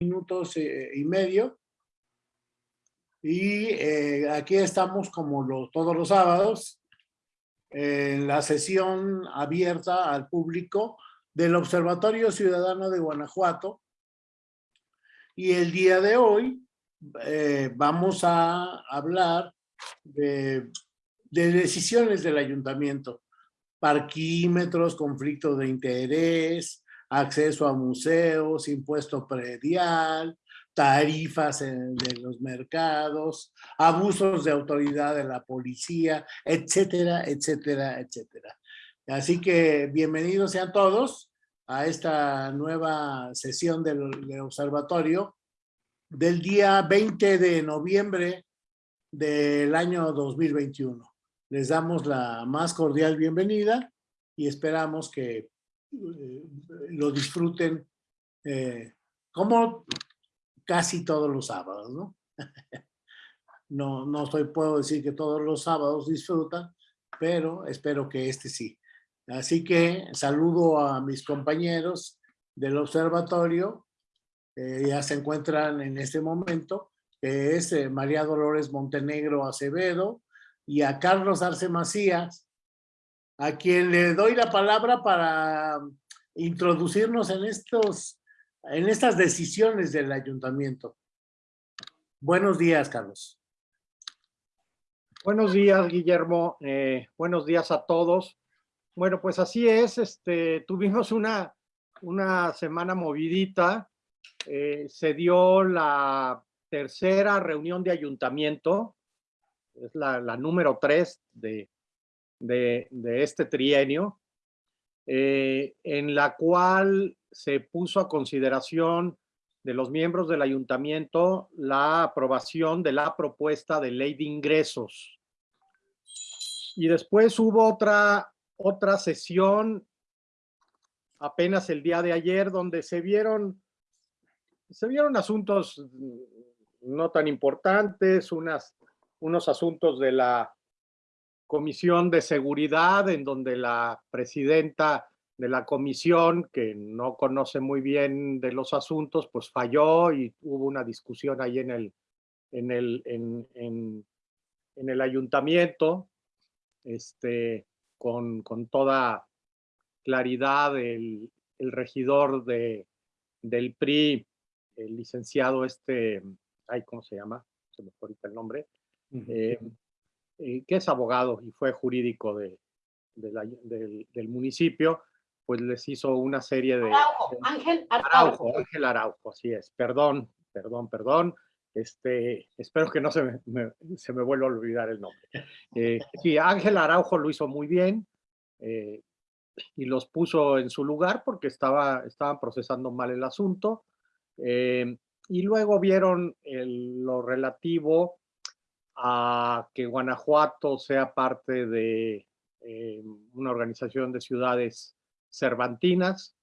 minutos eh, y medio. Y eh, aquí estamos como todos los sábados en la sesión abierta al público del Observatorio Ciudadano de Guanajuato. Y el día de hoy eh, vamos a hablar de decisiones del ayuntamiento, parquímetros, conflicto de interés, acceso a museos, impuesto predial, tarifas de los mercados, abusos de autoridad de la policía, etcétera, etcétera, etcétera. Así que bienvenidos sean todos a esta nueva sesión del, observatorio del día 20 de noviembre del año 2021. Les damos la más cordial bienvenida y esperamos que lo disfruten eh, como casi todos los sábados, ¿no? no, no estoy, puedo decir que todos los sábados disfrutan, pero espero que este sí. Así que saludo a mis compañeros del observatorio, eh, ya se encuentran en este momento, es María Dolores Montenegro Acevedo y a Carlos Arce Macías, a quien le doy la palabra para introducirnos en, estos, en estas decisiones del ayuntamiento. Buenos días, Carlos. Buenos días, Guillermo. Eh, buenos días a todos. Bueno, pues así es. Este, tuvimos una, una semana movidita. Eh, se dio la tercera reunión de ayuntamiento. Es la, la número tres de, de, este trienio, eh, en la cual se puso a consideración de los miembros del ayuntamiento la aprobación de la propuesta de ley de ingresos. Y después hubo otra, otra sesión apenas el día de ayer donde se vieron, se vieron asuntos no tan importantes, unas, unos asuntos de la comisión de seguridad en donde la presidenta de la comisión, que no conoce muy bien de los asuntos, pues falló y hubo una discusión ahí en el, en el, en, en, el ayuntamiento, este, con, con toda claridad el, el regidor de, del PRI, el licenciado este, ay, ¿cómo se llama? Se me fue ahorita el nombre, eh, que es abogado y fue jurídico de, del, municipio, pues les hizo una serie de... Araujo, Ángel Araujo. Ángel Araujo, así es. Perdón, perdón, perdón. Este, espero que no se me, se me vuelva a olvidar el nombre. Eh, sí, Ángel Araujo lo hizo muy bien eh, y los puso en su lugar porque estaba, estaban procesando mal el asunto. y luego vieron lo relativo a que Guanajuato sea parte de eh, una organización de ciudades cervantinas,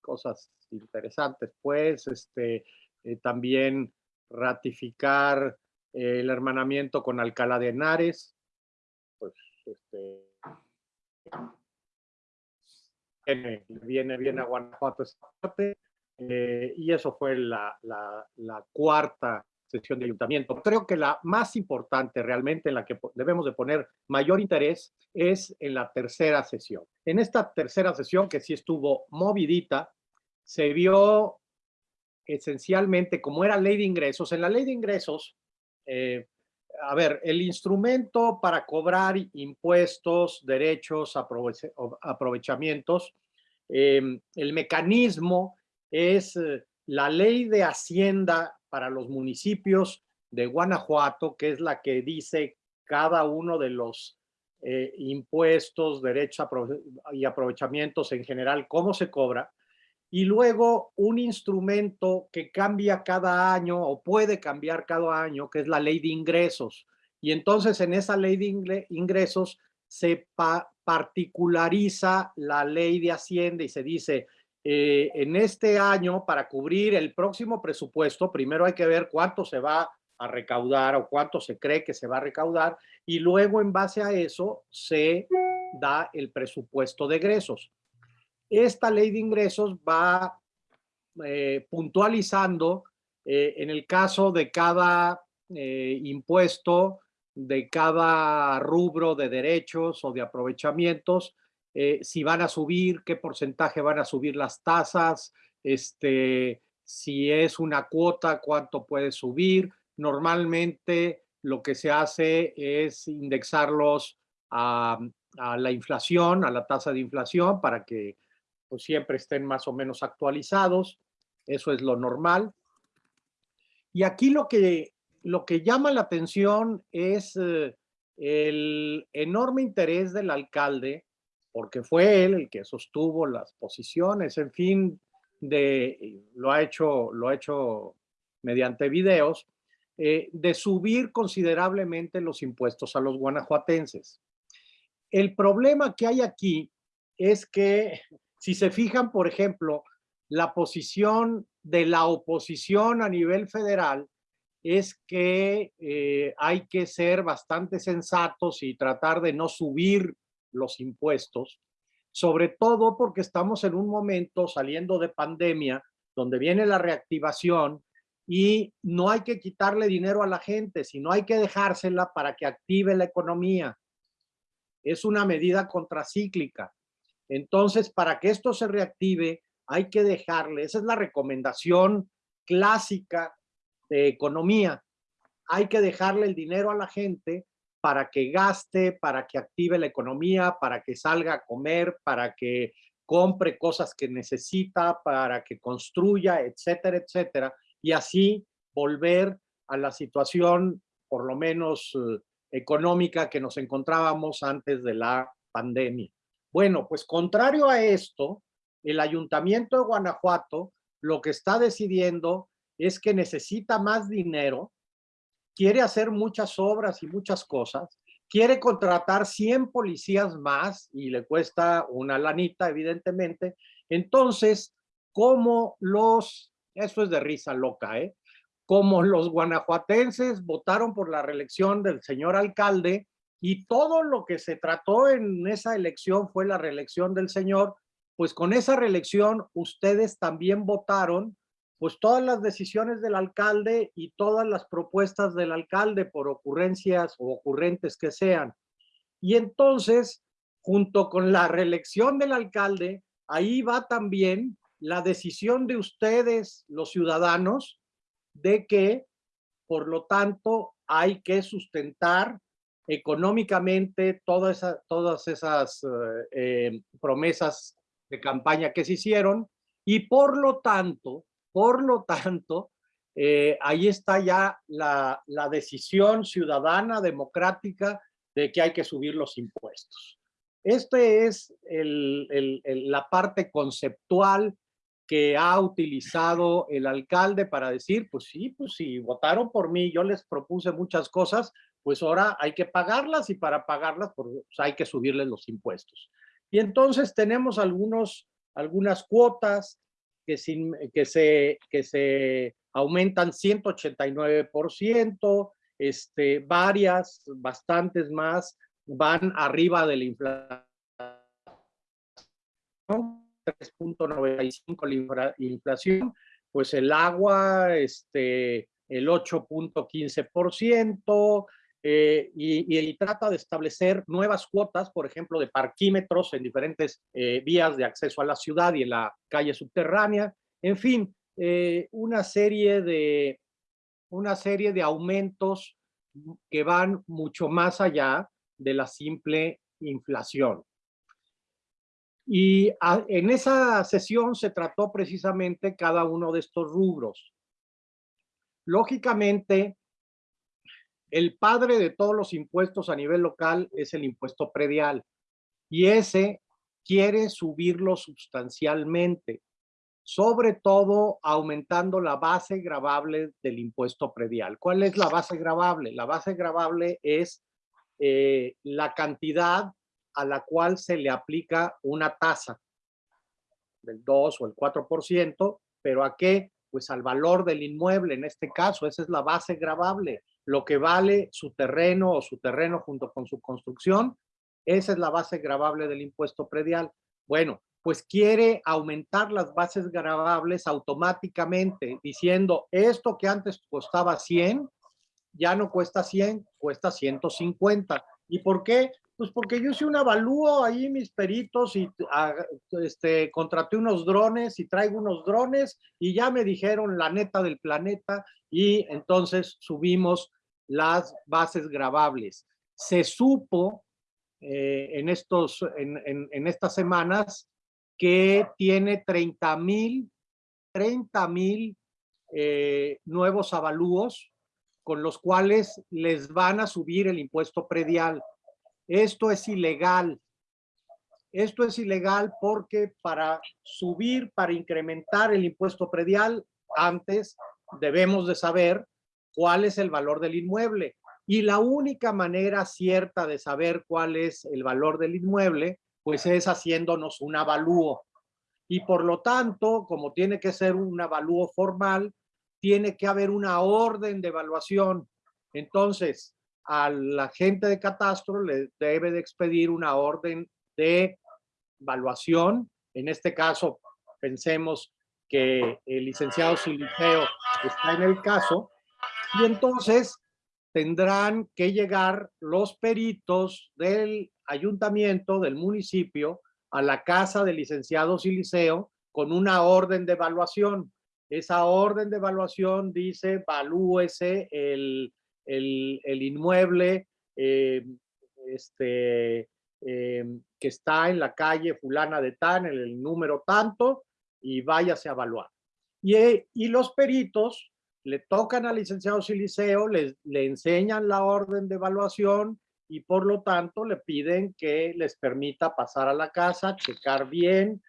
cosas interesantes, pues, este, eh, también ratificar el hermanamiento con Alcalá de Henares, pues, este, viene, viene, a Guanajuato esta parte, eh, y eso fue la, la, la cuarta sesión de ayuntamiento. Creo que la más importante realmente en la que debemos de poner mayor interés es en la tercera sesión. En esta tercera sesión, que sí estuvo movidita, se vio esencialmente como era ley de ingresos. En la ley de ingresos, eh, a ver, el instrumento para cobrar impuestos, derechos, aprovechamientos, eh, el mecanismo es eh, la ley de Hacienda para los municipios de Guanajuato, que es la que dice cada uno de los eh, impuestos, derechos y aprovechamientos en general, cómo se cobra, y luego un instrumento que cambia cada año o puede cambiar cada año, que es la ley de ingresos. Y entonces en esa ley de ingresos se particulariza la ley de Hacienda y se dice, eh, en este año, para cubrir el próximo presupuesto, primero hay que ver cuánto se va a recaudar o cuánto se cree que se va a recaudar y luego en base a eso se da el presupuesto de egresos. Esta ley de ingresos va eh, puntualizando eh, en el caso de cada impuesto, de cada rubro de derechos o de aprovechamientos, si van a subir, qué porcentaje van a subir las tasas, este, si es una cuota, cuánto puede subir. Normalmente lo que se hace es indexarlos a, a la inflación, a la tasa de inflación, para que pues, siempre estén más o menos actualizados. Eso es lo normal. Y aquí lo que, lo que llama la atención es eh, el enorme interés del alcalde, porque fue él el que sostuvo las posiciones, en fin, de, lo, ha hecho, lo ha hecho mediante videos, eh, de subir considerablemente los impuestos a los guanajuatenses. El problema que hay aquí es que, si se fijan, por ejemplo, la posición de la oposición a nivel federal es que eh, hay que ser bastante sensatos y tratar de no subir los impuestos, sobre todo porque estamos en un momento saliendo de pandemia, donde viene la reactivación y no hay que quitarle dinero a la gente, sino hay que dejársela para que active la economía. Es una medida contracíclica. Entonces, para que esto se reactive, hay que dejarle, esa es la recomendación clásica de economía, hay que dejarle el dinero a la gente para que gaste, para que active la economía, para que salga a comer, para que compre cosas que necesita, para que construya, etcétera, etcétera, y así volver a la situación, por lo menos eh, económica, que nos encontrábamos antes de la pandemia. Bueno, pues contrario a esto, el Ayuntamiento de Guanajuato lo que está decidiendo es que necesita más dinero, quiere hacer muchas obras y muchas cosas, quiere contratar 100 policías más y le cuesta una lanita, evidentemente. Entonces, como los, eso es de risa loca, ¿eh? Como los guanajuatenses votaron por la reelección del señor alcalde y todo lo que se trató en esa elección fue la reelección del señor, pues con esa reelección ustedes también votaron pues todas las decisiones del alcalde y todas las propuestas del alcalde por ocurrencias o ocurrentes que sean. Y entonces, junto con la reelección del alcalde, ahí va también la decisión de ustedes, los ciudadanos, de que, por lo tanto, hay que sustentar económicamente todas esas eh, promesas de campaña que se hicieron y por lo tanto, por lo tanto, eh, ahí está ya la, decisión ciudadana, democrática, de que hay que subir los impuestos. Este es la parte conceptual que ha utilizado el alcalde para decir, pues sí, pues si votaron por mí, yo les propuse muchas cosas, pues ahora hay que pagarlas y para pagarlas pues hay que subirles los impuestos. Y entonces tenemos algunos, algunas cuotas que, sin, que, se, que se aumentan 189%, este, varias, bastantes más, van arriba de la inflación. 3.95 inflación, pues el agua, este, el 8.15%, eh, y, trata de establecer nuevas cuotas, por ejemplo, de parquímetros en diferentes eh, vías de acceso a la ciudad y en la calle subterránea. En fin, eh, una, serie de, una serie de aumentos que van mucho más allá de la simple inflación. Y en esa sesión se trató precisamente cada uno de estos rubros. Lógicamente, el padre de todos los impuestos a nivel local es el impuesto predial y ese quiere subirlo sustancialmente, sobre todo aumentando la base gravable del impuesto predial. ¿Cuál es la base gravable? La base gravable es eh, la cantidad a la cual se le aplica una tasa del 2 o el 4%, pero ¿a qué? Pues al valor del inmueble en este caso, esa es la base gravable lo que vale su terreno o su terreno junto con su construcción, esa es la base gravable del impuesto predial. Bueno, pues quiere aumentar las bases grabables automáticamente, diciendo esto que antes costaba 100, ya no cuesta 100, cuesta 150. ¿Y por qué? Pues porque yo hice un avalúo ahí mis peritos y ah, este, contraté unos drones y traigo unos drones y ya me dijeron la neta del planeta y entonces subimos las bases grabables. Se supo eh, en, estos, en, en, estas semanas que tiene 30 mil 30 mil eh, nuevos avalúos con los cuales les van a subir el impuesto predial. Esto es ilegal. Esto es ilegal porque para subir, para incrementar el impuesto predial, antes debemos de saber cuál es el valor del inmueble. Y la única manera cierta de saber cuál es el valor del inmueble, pues es haciéndonos un avalúo. Y por lo tanto, como tiene que ser un avalúo formal, tiene que haber una orden de evaluación. Entonces, a la gente de catastro le debe de expedir una orden de evaluación. En este caso, pensemos que el licenciado Siliceo está en el caso y entonces tendrán que llegar los peritos del ayuntamiento, del municipio, a la casa del licenciado Siliceo con una orden de evaluación. Esa orden de evaluación dice, evalúese el el, inmueble eh, este, eh, que está en la calle fulana de tan, en el número tanto, y váyase a evaluar. Y, eh, y los peritos le tocan al licenciado Siliceo, le enseñan la orden de evaluación y por lo tanto le piden que les permita pasar a la casa, checar bien,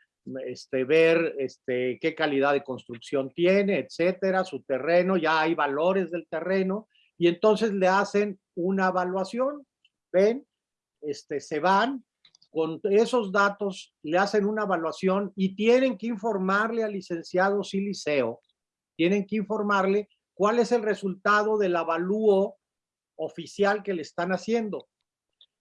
este, ver este, qué calidad de construcción tiene, etcétera, su terreno, ya hay valores del terreno y entonces le hacen una evaluación, ven, este, se van, con esos datos le hacen una evaluación y tienen que informarle al licenciado Siliceo, tienen que informarle cuál es el resultado del avalúo oficial que le están haciendo.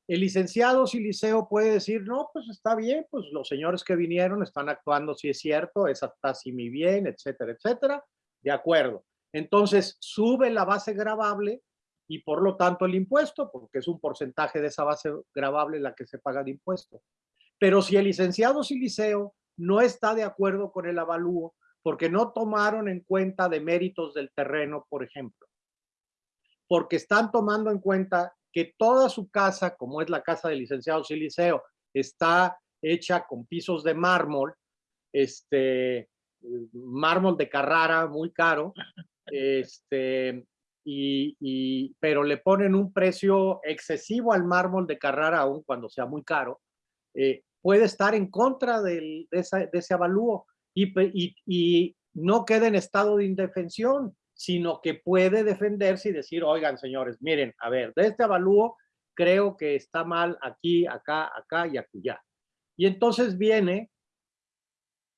El licenciado Siliceo puede decir, no, pues está bien, pues los señores que vinieron están actuando si es cierto, esa está así muy bien, etcétera, etcétera, de acuerdo. Entonces sube la base gravable y por lo tanto el impuesto, porque es un porcentaje de esa base gravable la que se paga de impuesto. Pero si el licenciado Siliceo no está de acuerdo con el avalúo, porque no tomaron en cuenta de méritos del terreno, por ejemplo, porque están tomando en cuenta que toda su casa, como es la casa del licenciado Siliceo, está hecha con pisos de mármol, este, mármol de Carrara, muy caro, este, y, pero le ponen un precio excesivo al mármol de Carrara, aún cuando sea muy caro, eh, puede estar en contra del, de, ese avalúo y, y, y, no queda en estado de indefensión, sino que puede defenderse y decir, oigan, señores, miren, a ver, de este avalúo creo que está mal aquí, acá, acá y acullá. Y entonces viene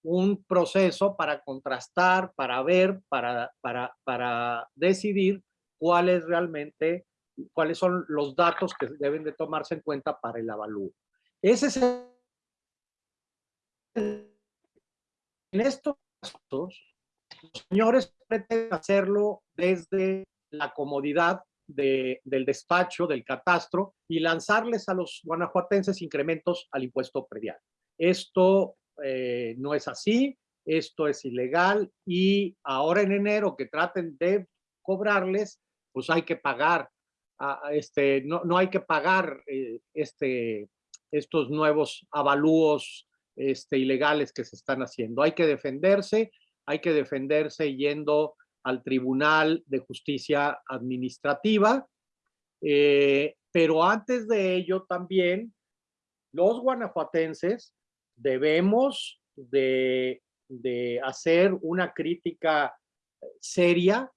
un proceso para contrastar, para ver, para, para, para decidir cuáles realmente, cuáles son los datos que deben de tomarse en cuenta para el avalúo. Ese es En estos casos, los señores pretenden hacerlo desde la comodidad de, del despacho, del catastro, y lanzarles a los guanajuatenses incrementos al impuesto predial. Esto eh, no es así, esto es ilegal y ahora en enero que traten de cobrarles, pues hay que pagar, este, no, no hay que pagar eh, este, estos nuevos avalúos este, ilegales que se están haciendo. Hay que defenderse, hay que defenderse yendo al Tribunal de Justicia Administrativa, eh, pero antes de ello también los guanajuatenses debemos de, hacer una crítica seria,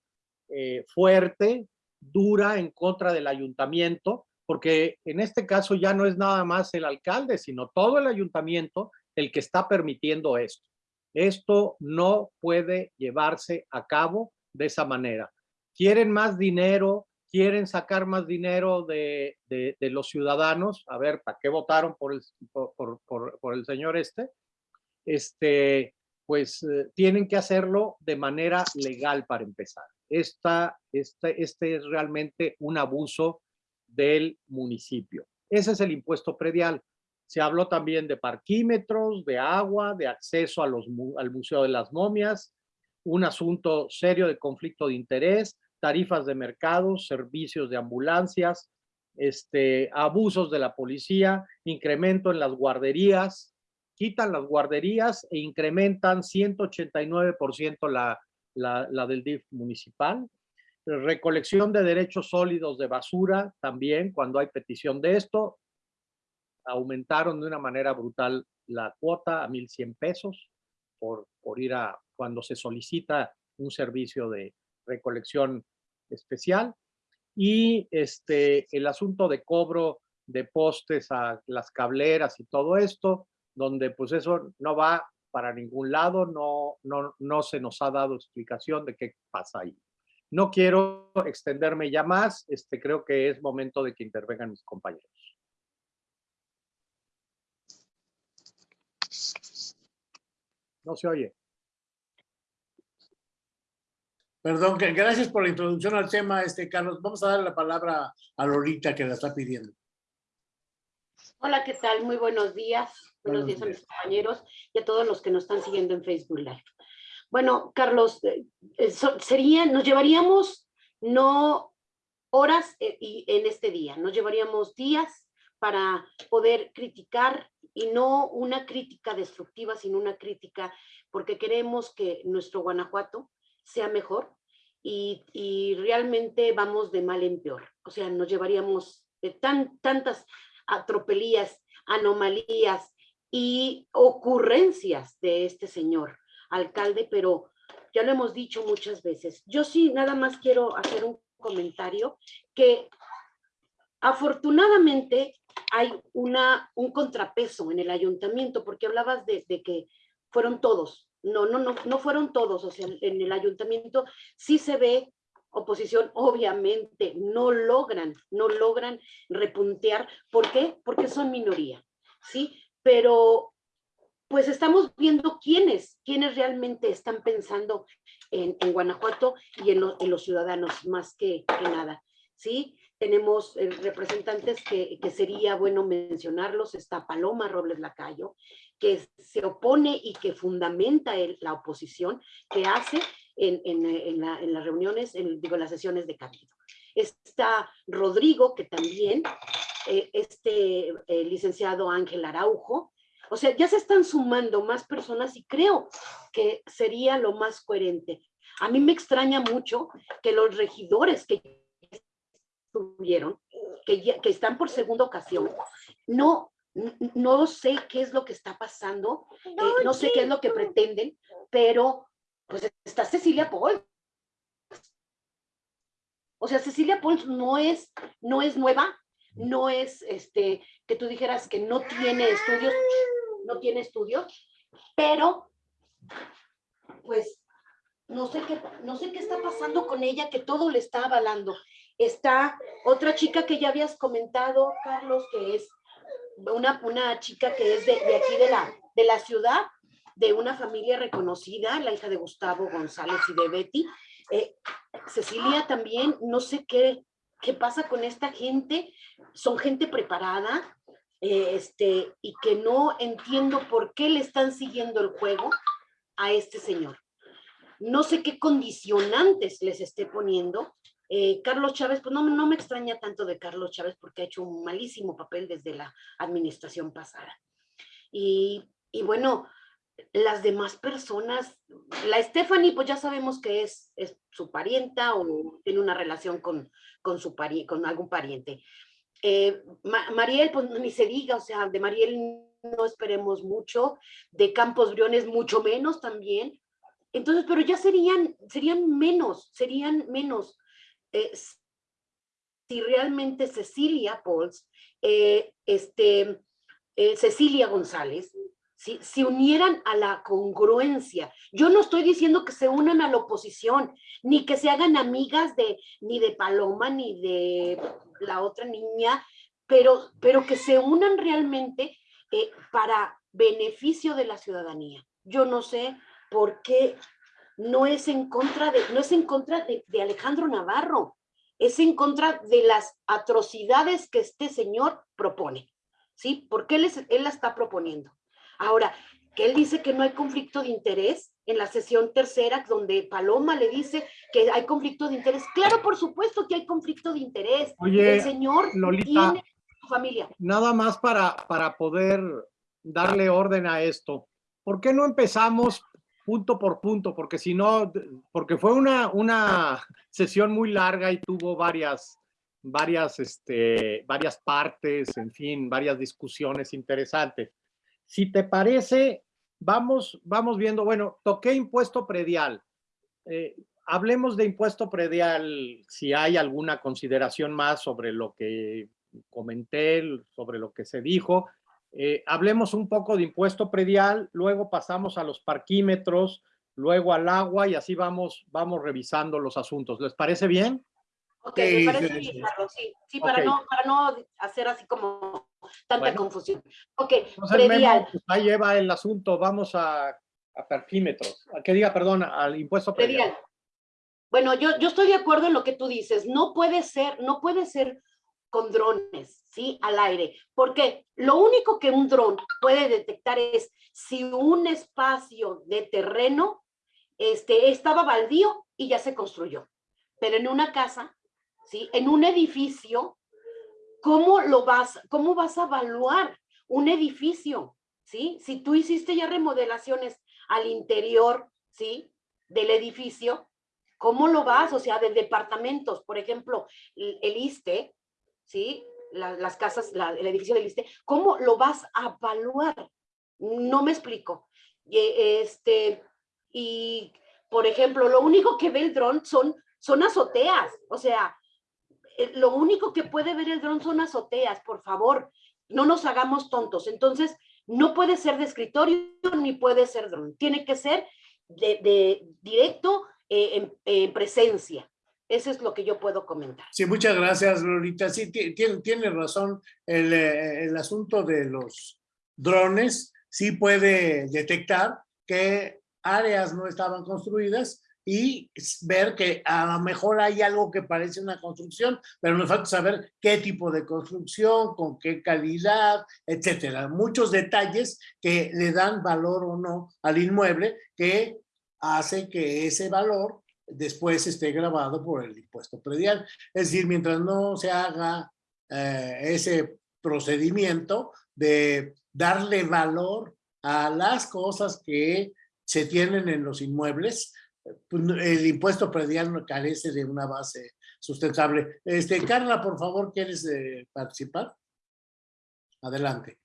eh, fuerte, dura en contra del ayuntamiento, porque en este caso ya no es nada más el alcalde, sino todo el ayuntamiento el que está permitiendo esto. Esto no puede llevarse a cabo de esa manera. Quieren más dinero, quieren sacar más dinero de, los ciudadanos, a ver, ¿para qué votaron por el, por, señor este? este, pues eh, tienen que hacerlo de manera legal para empezar. Esta, este, este es realmente un abuso del municipio. Ese es el impuesto predial. Se habló también de parquímetros, de agua, de acceso al Museo de las Momias, un asunto serio de conflicto de interés, tarifas de mercados, servicios de ambulancias, este, abusos de la policía, incremento en las guarderías, quitan las guarderías e incrementan 189% la, la, la del DIF municipal. Recolección de derechos sólidos de basura también, cuando hay petición de esto, aumentaron de una manera brutal la cuota a 1,100 pesos por, por ir a cuando se solicita un servicio de recolección especial. Y este, el asunto de cobro de postes a las cableras y todo esto, donde pues eso no va para ningún lado, no, no, no se nos ha dado explicación de qué pasa ahí. No quiero extenderme ya más, este, creo que es momento de que intervengan mis compañeros. No se oye. Perdón, gracias por la introducción al tema, este Carlos. Vamos a dar la palabra a Lolita que la está pidiendo. Hola, ¿qué tal? Muy buenos días. Buenos, días, a mis compañeros y a todos los que nos están siguiendo en Facebook Live. Bueno, Carlos, eh, eh, sería, nos llevaríamos no horas eh, en este día, nos llevaríamos días para poder criticar y no una crítica destructiva, sino una crítica porque queremos que nuestro Guanajuato sea mejor y, y realmente vamos de mal en peor. O sea, nos llevaríamos de tan, tantas atropelías, anomalías y ocurrencias de este señor alcalde, pero ya lo hemos dicho muchas veces. Yo sí nada más quiero hacer un comentario que afortunadamente hay una, un contrapeso en el ayuntamiento, porque hablabas de, de que fueron todos, no, no, no, no fueron todos, o sea, en el ayuntamiento sí se ve oposición, obviamente no logran, no logran repuntear. ¿Por qué? Porque son minoría, ¿sí? Pero pues estamos viendo quiénes, quiénes realmente están pensando en, Guanajuato y en, los ciudadanos más que, nada, ¿sí? tenemos eh, representantes que, que, sería bueno mencionarlos, está Paloma Robles Lacayo, que se opone y que fundamenta la oposición que hace en, en, en, en las reuniones, en, digo, las sesiones de cabildo. Está Rodrigo, que también, eh, este eh, licenciado Ángel Araujo, o sea, ya se están sumando más personas y creo que sería lo más coherente. A mí me extraña mucho que los regidores que tuvieron, que, que están por segunda ocasión, no, no sé qué es lo que está pasando, eh, no sé qué es lo que pretenden, pero pues está Cecilia Paul. O sea, Cecilia Paul no es, no es nueva, no es este, que tú dijeras que no tiene estudios, no tiene estudios, pero pues no sé qué, no sé qué está pasando con ella, que todo le está avalando. Está otra chica que ya habías comentado, Carlos, que es una, una chica que es de, aquí de la, de la ciudad, de una familia reconocida, la hija de Gustavo González y de Betty. Eh, Cecilia también, no sé qué, qué pasa con esta gente, son gente preparada, eh, este, y que no entiendo por qué le están siguiendo el juego a este señor. No sé qué condicionantes les esté poniendo, eh, Carlos Chávez, pues no, no me extraña tanto de Carlos Chávez porque ha hecho un malísimo papel desde la administración pasada. Y, y bueno, las demás personas, la Stephanie, pues ya sabemos que es, su parienta o tiene una relación con, con, su pari con algún pariente. Eh, Mariel, pues ni se diga, o sea, de Mariel no esperemos mucho, de Campos Briones mucho menos también. Entonces, pero ya serían, serían menos, serían menos. Eh, si realmente Cecilia Pauls, eh, este, eh, Cecilia González, si, si unieran a la congruencia. Yo no estoy diciendo que se unan a la oposición, ni que se hagan amigas de, ni de Paloma, ni de la otra niña, pero, pero que se unan realmente para, beneficio de la ciudadanía. Yo no sé por qué no es en contra de, no es en contra de, de Alejandro Navarro, es en contra de las atrocidades que este señor propone. ¿Sí? Porque él, él la está proponiendo. Ahora, que él dice que no hay conflicto de interés en la sesión tercera, donde Paloma le dice que hay conflicto de interés. Claro, por supuesto que hay conflicto de interés. Oye, el señor Lolita, tiene su familia. Nada más para, para poder darle orden a esto. ¿Por qué no empezamos punto por punto? Porque si no, porque fue una, una sesión muy larga y tuvo varias, varias, este, varias partes, en fin, varias discusiones interesantes. Si te parece, vamos, vamos viendo, bueno, toqué impuesto predial. Eh, hablemos de impuesto predial, si hay alguna consideración más sobre lo que comenté, sobre lo que se dijo. Eh, hablemos un poco de impuesto predial, luego pasamos a los parquímetros, luego al agua y así vamos, vamos revisando los asuntos. ¿Les parece bien? Ok, me parece bien, Carlos, sí, sí, para, no, para no hacer así como tanta Bueno. confusión. Ok, Entonces, Memo, predial, pues, ahí lleva el asunto, vamos a, a parquímetros, a que diga, perdón, al impuesto predial. predial. Bueno, yo, yo estoy de acuerdo en lo que tú dices. No puede ser, no puede ser con drones, ¿sí? Al aire. Porque lo único que un dron puede detectar es si un espacio de terreno este, estaba baldío y ya se construyó. Pero en una casa, ¿sí? En un edificio, ¿cómo lo vas, cómo vas a evaluar un edificio? ¿Sí? Si tú hiciste ya remodelaciones al interior, ¿sí? Del edificio, ¿cómo lo vas? O sea, de departamentos, por ejemplo, el, el ISTE, ¿sí? La- las casas, la- el edificio del ISTE, ¿cómo lo vas a evaluar? No me explico. Y, Este, y, por ejemplo, lo único que ve el dron son, son azoteas, o sea, eh, lo único que puede ver el dron son azoteas, por favor, no nos hagamos tontos. Entonces, no puede ser de escritorio ni puede ser dron, tiene que ser de, directo eh, en presencia. Eso es lo que yo puedo comentar. Sí, muchas gracias, Lolita. Sí, ti- tiene, razón. El, eh, el asunto de los drones sí puede detectar que áreas no estaban construidas y ver que a lo mejor hay algo que parece una construcción, pero nos falta saber qué tipo de construcción, con qué calidad, etcétera. Muchos detalles que le dan valor o no al inmueble que hace que ese valor después esté grabado por el impuesto predial. Es decir, mientras no se haga eh, ese procedimiento de darle valor a las cosas que se tienen en los inmuebles, pues, el impuesto predial no carece de una base sustentable. Este, Carla, por favor, ¿quieres eh, participar? Adelante.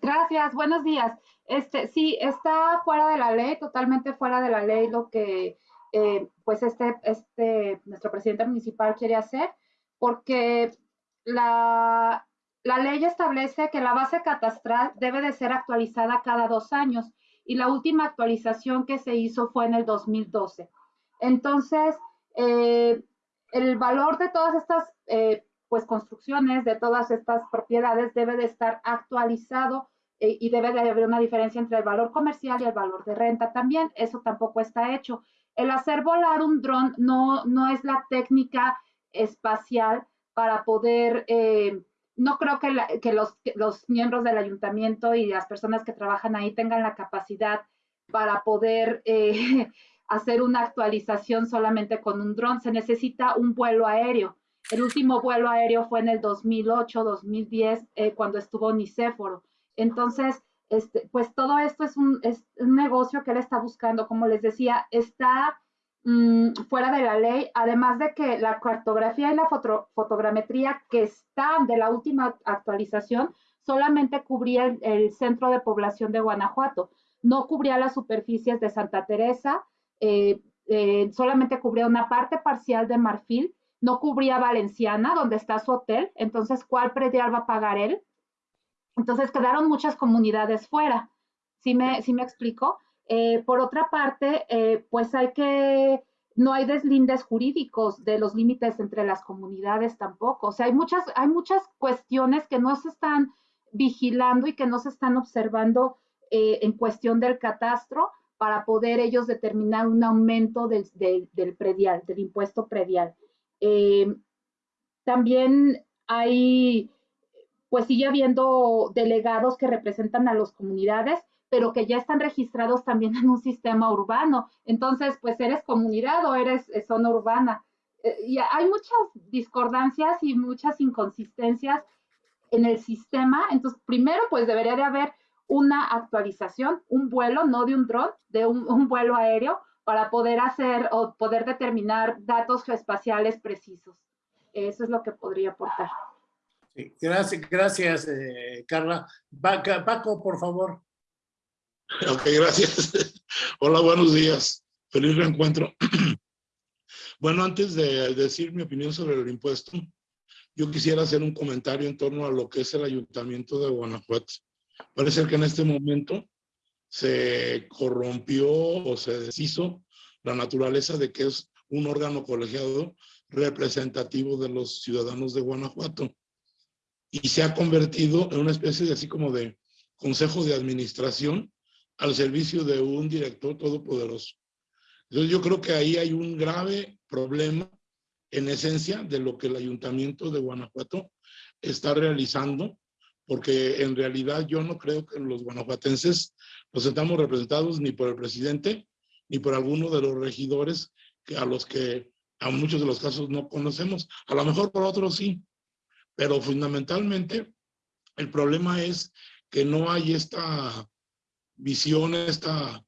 Gracias, buenos días. Este, sí, está fuera de la ley, totalmente fuera de la ley lo que eh, pues este, este, nuestro presidente municipal quiere hacer, porque la, la ley establece que la base catastral debe de ser actualizada cada dos años y la última actualización que se hizo fue en el 2012. Entonces, eh, el valor de todas estas eh, pues construcciones, de todas estas propiedades debe de estar actualizado y debe de haber una diferencia entre el valor comercial y el valor de renta también. Eso tampoco está hecho. El hacer volar un dron no, no es la técnica espacial para poder, eh, no creo que, que, los, que los miembros del ayuntamiento y las personas que trabajan ahí tengan la capacidad para poder eh, hacer una actualización solamente con un dron. Se necesita un vuelo aéreo. El último vuelo aéreo fue en el 2008, 2010, eh, cuando estuvo Nicéforo. Entonces, este, pues todo esto es un, es un, negocio que él está buscando, como les decía, está mmm, fuera de la ley, además de que la cartografía y la foto, fotogrametría que están de la última actualización solamente cubría el, el, centro de población de Guanajuato, no cubría las superficies de Santa Teresa, eh, eh, solamente cubría una parte parcial de Marfil, no cubría Valenciana, donde está su hotel, entonces, ¿cuál predial va a pagar él? Entonces quedaron muchas comunidades fuera. ¿Sí me, me explico? Eh, por otra parte, eh, pues hay que, no hay deslindes jurídicos de los límites entre las comunidades tampoco. O sea, hay muchas, hay muchas cuestiones que no se están vigilando y que no se están observando eh, en cuestión del catastro para poder ellos determinar un aumento del, del, predial, del impuesto predial. También hay, pues sigue habiendo delegados que representan a las comunidades, pero que ya están registrados también en un sistema urbano. Entonces, pues eres comunidad o eres zona urbana. Eh, y hay muchas discordancias y muchas inconsistencias en el sistema. Entonces, primero, pues debería de haber una actualización, un vuelo, no de un dron, de un, un vuelo aéreo, para poder hacer o poder determinar datos geoespaciales precisos. Eso es lo que podría aportar. Gracias, gracias eh, Carla. Paco, por favor. Ok, gracias. Hola, buenos días. Feliz reencuentro. Bueno, antes de decir mi opinión sobre el impuesto, yo quisiera hacer un comentario en torno a lo que es el Ayuntamiento de Guanajuato. Parece que en este momento se corrompió o se deshizo la naturaleza de que es un órgano colegiado representativo de los ciudadanos de Guanajuato y se ha convertido en una especie de así como de consejo de administración al servicio de un director todopoderoso. Entonces yo creo que ahí hay un grave problema en esencia de lo que el ayuntamiento de Guanajuato está realizando, porque en realidad yo no creo que los guanajuatenses nos estamos representados ni por el presidente ni por alguno de los regidores que a los que a muchos de los casos no conocemos, a lo mejor por otros sí, pero fundamentalmente el problema es que no hay esta visión, esta,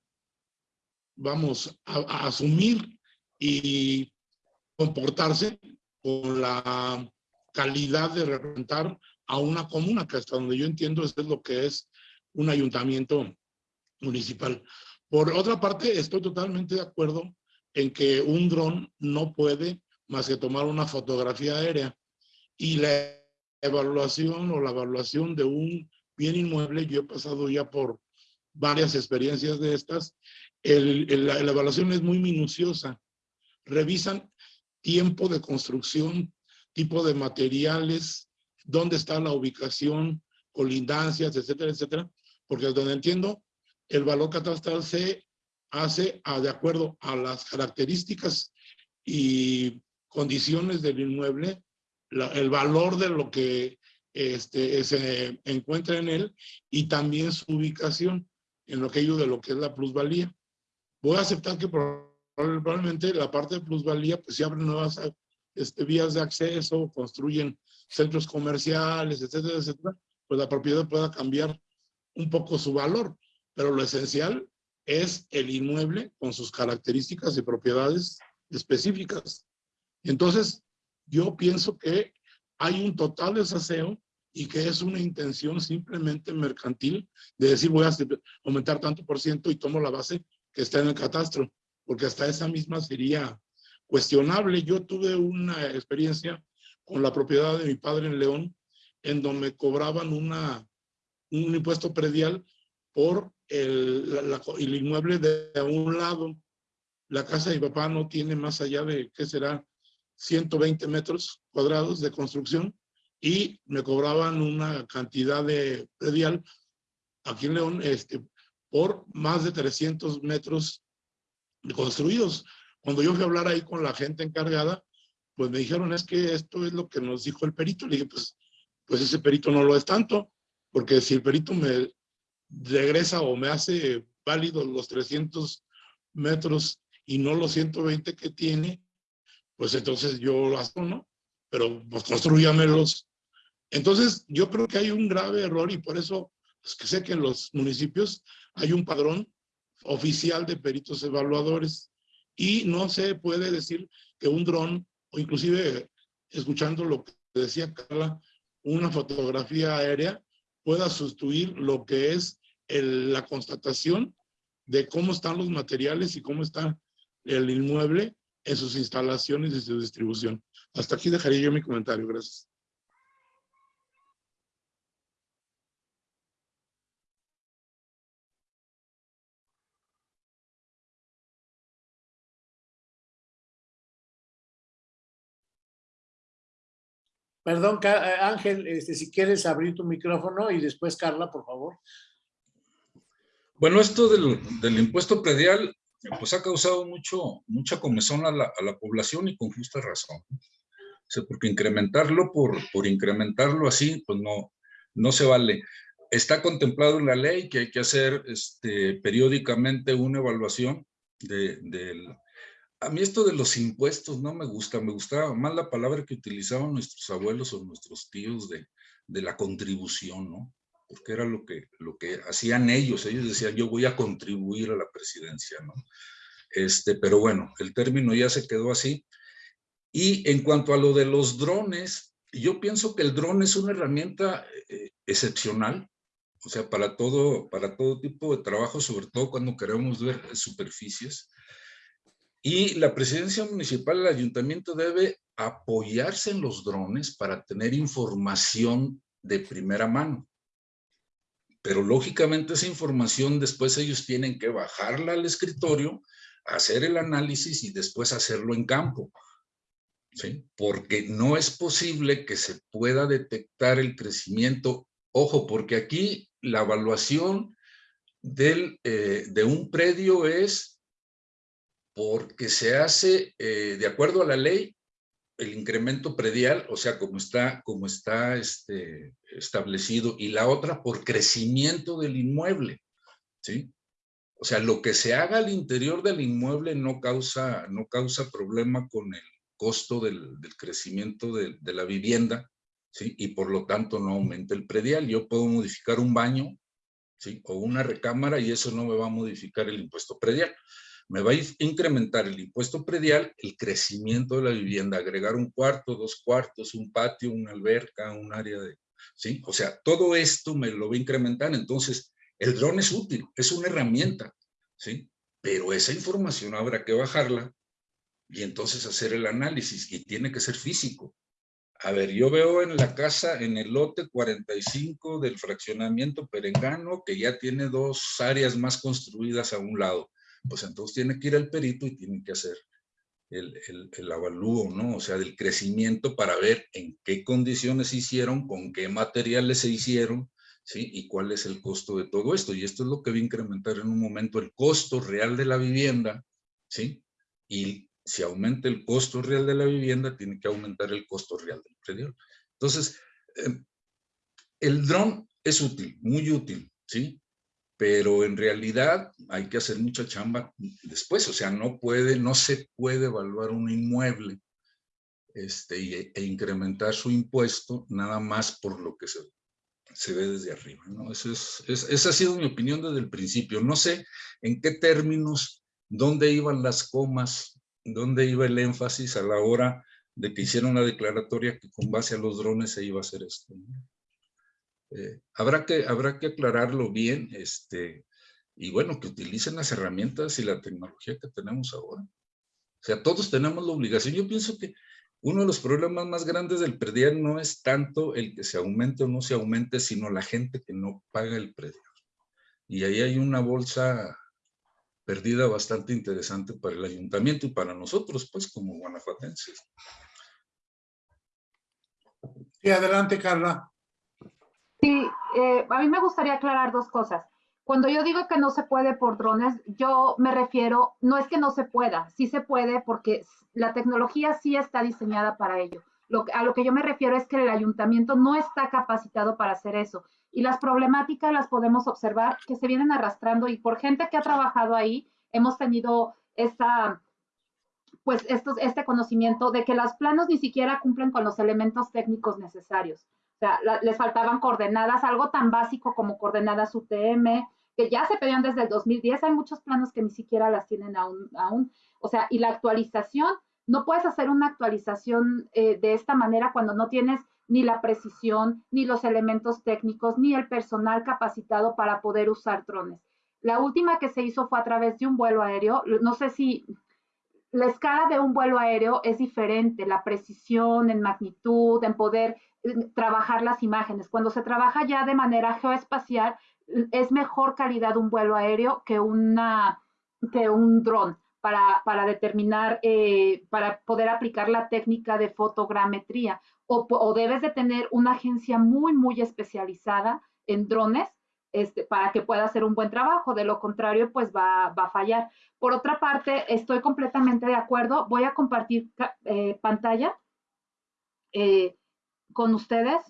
vamos, a, asumir y comportarse con la calidad de representar a una comuna, que hasta donde yo entiendo es lo que es un ayuntamiento municipal. Por otra parte, estoy totalmente de acuerdo en que un dron no puede más que tomar una fotografía aérea y la evaluación o la evaluación de un bien inmueble, yo he pasado ya por varias experiencias de estas, el, el, la, la evaluación es muy minuciosa. Revisan tiempo de construcción, tipo de materiales, dónde está la ubicación, colindancias, etcétera, etcétera, porque donde entiendo, el valor catastral se hace a, de acuerdo a las características y condiciones del inmueble, la, el valor de lo que este, se encuentra en él y también su ubicación en lo que yo de lo que es la plusvalía. Voy a aceptar que probablemente la parte de plusvalía, pues se abren nuevas este, vías de acceso, construyen centros comerciales, etcétera, etcétera, pues la propiedad pueda cambiar un poco su valor, pero lo esencial es el inmueble con sus características y propiedades específicas. Entonces, yo pienso que hay un total desaseo y que es una intención simplemente mercantil de decir voy a aumentar tanto por ciento y tomo la base que está en el catastro, porque hasta esa misma sería cuestionable. Yo tuve una experiencia con la propiedad de mi padre en León, en donde me cobraban una, un impuesto predial por el, la, la, el inmueble de, de un lado. La casa de mi papá no tiene más allá de, ¿qué será? 120 metros cuadrados de construcción y me cobraban una cantidad de predial aquí en León este, por más de 300 metros construidos. Cuando yo fui a hablar ahí con la gente encargada, pues me dijeron, es que esto es lo que nos dijo el perito. Le dije, pues, pues ese perito no lo es tanto, porque si el perito me regresa o me hace válido los 300 metros y no los 120 que tiene, pues entonces yo lo hago, ¿no? Pero pues construyamelos. Entonces yo creo que hay un grave error y por eso es que sé que en los municipios hay un padrón oficial de peritos evaluadores y no se puede decir que un dron o inclusive escuchando lo que decía Carla, una fotografía aérea pueda sustituir lo que es la constatación de cómo están los materiales y cómo está el inmueble en sus instalaciones y su distribución. Hasta aquí dejaría yo mi comentario. Gracias. Perdón, eh, Ángel, este, si quieres abrir tu micrófono y después Carla, por favor. Bueno, esto del, del impuesto predial, pues ha causado mucho, mucha comezón a la, a la población y con justa razón. O sea, porque incrementarlo por, por incrementarlo así, pues no, no se vale. Está contemplado en la ley que hay que hacer este, periódicamente una evaluación de, del... A mí esto de los impuestos no me gusta, me gustaba más la palabra que utilizaban nuestros abuelos o nuestros tíos de, de la contribución, ¿no? Porque era lo que, lo que hacían ellos. Ellos decían, yo voy a contribuir a la presidencia, ¿no? Este, pero bueno, el término ya se quedó así. Y en cuanto a lo de los drones, yo pienso que el dron es una herramienta eh, excepcional, o sea, para todo, para todo tipo de trabajo, sobre todo cuando queremos ver superficies. Y la presidencia municipal, el ayuntamiento debe apoyarse en los drones para tener información de primera mano pero lógicamente esa información después ellos tienen que bajarla al escritorio, hacer el análisis y después hacerlo en campo. ¿sí? Porque no es posible que se pueda detectar el crecimiento. Ojo, porque aquí la evaluación del, eh, de un predio es porque se hace, eh, de acuerdo a la ley, el incremento predial, o sea, como está, como está este, establecido, y la otra por crecimiento del inmueble, ¿sí? O sea, lo que se haga al interior del inmueble no causa, no causa problema con el costo del, del crecimiento de, de, la vivienda, ¿sí? Y por lo tanto no aumenta el predial. Yo puedo modificar un baño, ¿sí? O una recámara y eso no me va a modificar el impuesto predial me va a incrementar el impuesto predial, el crecimiento de la vivienda, agregar un cuarto, dos cuartos, un patio, una alberca, un área de... ¿Sí? O sea, todo esto me lo va a incrementar. Entonces, el dron es útil, es una herramienta, ¿sí? Pero esa información habrá que bajarla y entonces hacer el análisis y tiene que ser físico. A ver, yo veo en la casa, en el lote 45 del fraccionamiento Perengano, que ya tiene dos áreas más construidas a un lado pues entonces tiene que ir al perito y tiene que hacer el, el, el, avalúo, ¿no? O sea, del crecimiento para ver en qué condiciones se hicieron, con qué materiales se hicieron, ¿sí? Y cuál es el costo de todo esto. Y esto es lo que va a incrementar en un momento el costo real de la vivienda, ¿sí? Y si aumenta el costo real de la vivienda, tiene que aumentar el costo real del predio. Entonces, eh, el dron es útil, muy útil, ¿sí? Pero en realidad hay que hacer mucha chamba después, o sea, no puede, no se puede evaluar un inmueble este, e incrementar su impuesto nada más por lo que se, se ve desde arriba, ¿no? Eso es, es, esa ha sido mi opinión desde el principio. No sé en qué términos, dónde iban las comas, dónde iba el énfasis a la hora de que hicieron una declaratoria que con base a los drones se iba a hacer esto. Eh, habrá, que, habrá que aclararlo bien, este, y bueno, que utilicen las herramientas y la tecnología que tenemos ahora. O sea, todos tenemos la obligación. Yo pienso que uno de los problemas más grandes del predial no es tanto el que se aumente o no se aumente, sino la gente que no paga el predial. Y ahí hay una bolsa perdida bastante interesante para el ayuntamiento y para nosotros, pues, como guanajuatenses. Sí, adelante, Carla. Eh, a mí me gustaría aclarar dos cosas. Cuando yo digo que no se puede por drones, yo me refiero, no es que no se pueda, sí se puede porque la tecnología sí está diseñada para ello. Lo, a lo que yo me refiero es que el ayuntamiento no está capacitado para hacer eso. Y las problemáticas las podemos observar que se vienen arrastrando y por gente que ha trabajado ahí, hemos tenido esta, pues estos, este conocimiento de que los planos ni siquiera cumplen con los elementos técnicos necesarios. O sea, les faltaban coordenadas, algo tan básico como coordenadas UTM, que ya se pedían desde el 2010. Hay muchos planos que ni siquiera las tienen aún. aún. O sea, y la actualización, no puedes hacer una actualización eh, de esta manera cuando no tienes ni la precisión, ni los elementos técnicos, ni el personal capacitado para poder usar drones. La última que se hizo fue a través de un vuelo aéreo. No sé si la escala de un vuelo aéreo es diferente, la precisión en magnitud, en poder trabajar las imágenes. Cuando se trabaja ya de manera geoespacial, es mejor calidad un vuelo aéreo que, una, que un dron para, para determinar, eh, para poder aplicar la técnica de fotogrametría. O, debes de tener una agencia muy, muy especializada en drones este, para que pueda hacer un buen trabajo. De lo contrario, pues va, va a fallar. Por otra parte, estoy completamente de acuerdo. Voy a compartir eh, pantalla eh, con ustedes.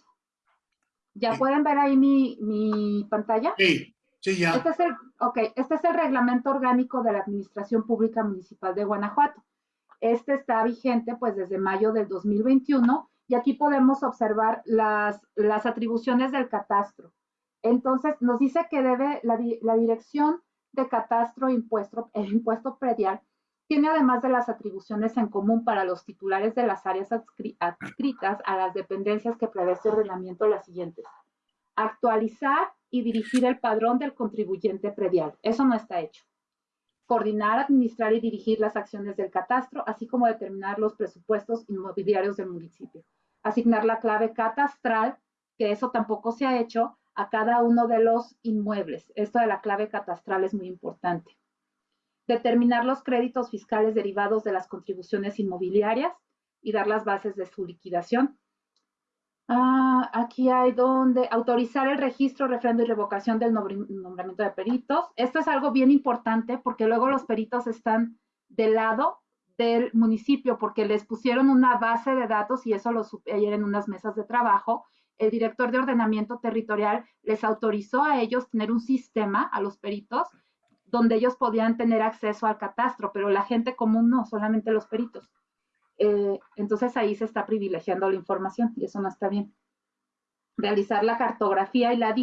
¿Ya Sí. pueden ver ahí mi, mi pantalla? Sí, sí, ya. Este es, el, ok, este es el reglamento orgánico de la Administración Pública Municipal de Guanajuato. Este está vigente pues desde mayo del 2021 y aquí podemos observar las, las atribuciones del catastro. Entonces nos dice que debe la, la dirección de catastro e impuesto, el impuesto predial tiene además de las atribuciones en común para los titulares de las áreas adscri- adscritas a las dependencias que prevé este ordenamiento las siguientes. Actualizar y dirigir el padrón del contribuyente predial. Eso no está hecho. Coordinar, administrar y dirigir las acciones del catastro, así como determinar los presupuestos inmobiliarios del municipio. Asignar la clave catastral, que eso tampoco se ha hecho, a cada uno de los inmuebles. Esto de la clave catastral es muy importante. Determinar los créditos fiscales derivados de las contribuciones inmobiliarias y dar las bases de su liquidación. Ah, aquí hay donde autorizar el registro, refrendo y revocación del nombramiento de peritos. Esto es algo bien importante porque luego los peritos están del lado del municipio porque les pusieron una base de datos y eso lo supe ayer en unas mesas de trabajo. El director de ordenamiento territorial les autorizó a ellos tener un sistema, a los peritos, donde ellos podían tener acceso al catastro, pero la gente común no, solamente los peritos. Eh, entonces ahí se está privilegiando la información y eso no está bien. Realizar la cartografía y la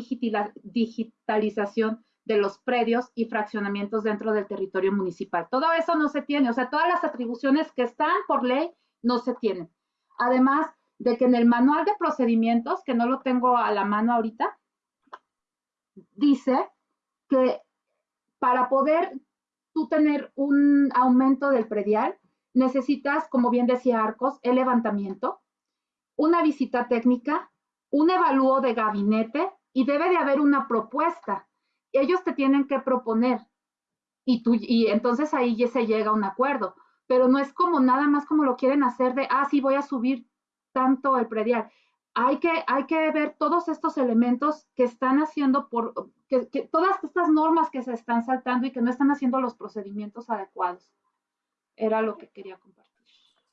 digitalización de los predios y fraccionamientos dentro del territorio municipal. Todo eso no se tiene, o sea, todas las atribuciones que están por ley no se tienen. Además de que en el manual de procedimientos, que no lo tengo a la mano ahorita, dice que para poder tú tener un aumento del predial, necesitas, como bien decía Arcos, el levantamiento, una visita técnica, un evalúo de gabinete y debe de haber una propuesta. Ellos te tienen que proponer y, tú, y entonces ahí ya se llega a un acuerdo, pero no es como nada más como lo quieren hacer de, ah, sí, voy a subir tanto el predial. Hay que, hay que ver todos estos elementos que están haciendo por, que, que todas estas normas que se están saltando y que no están haciendo los procedimientos adecuados. Era lo que quería compartir.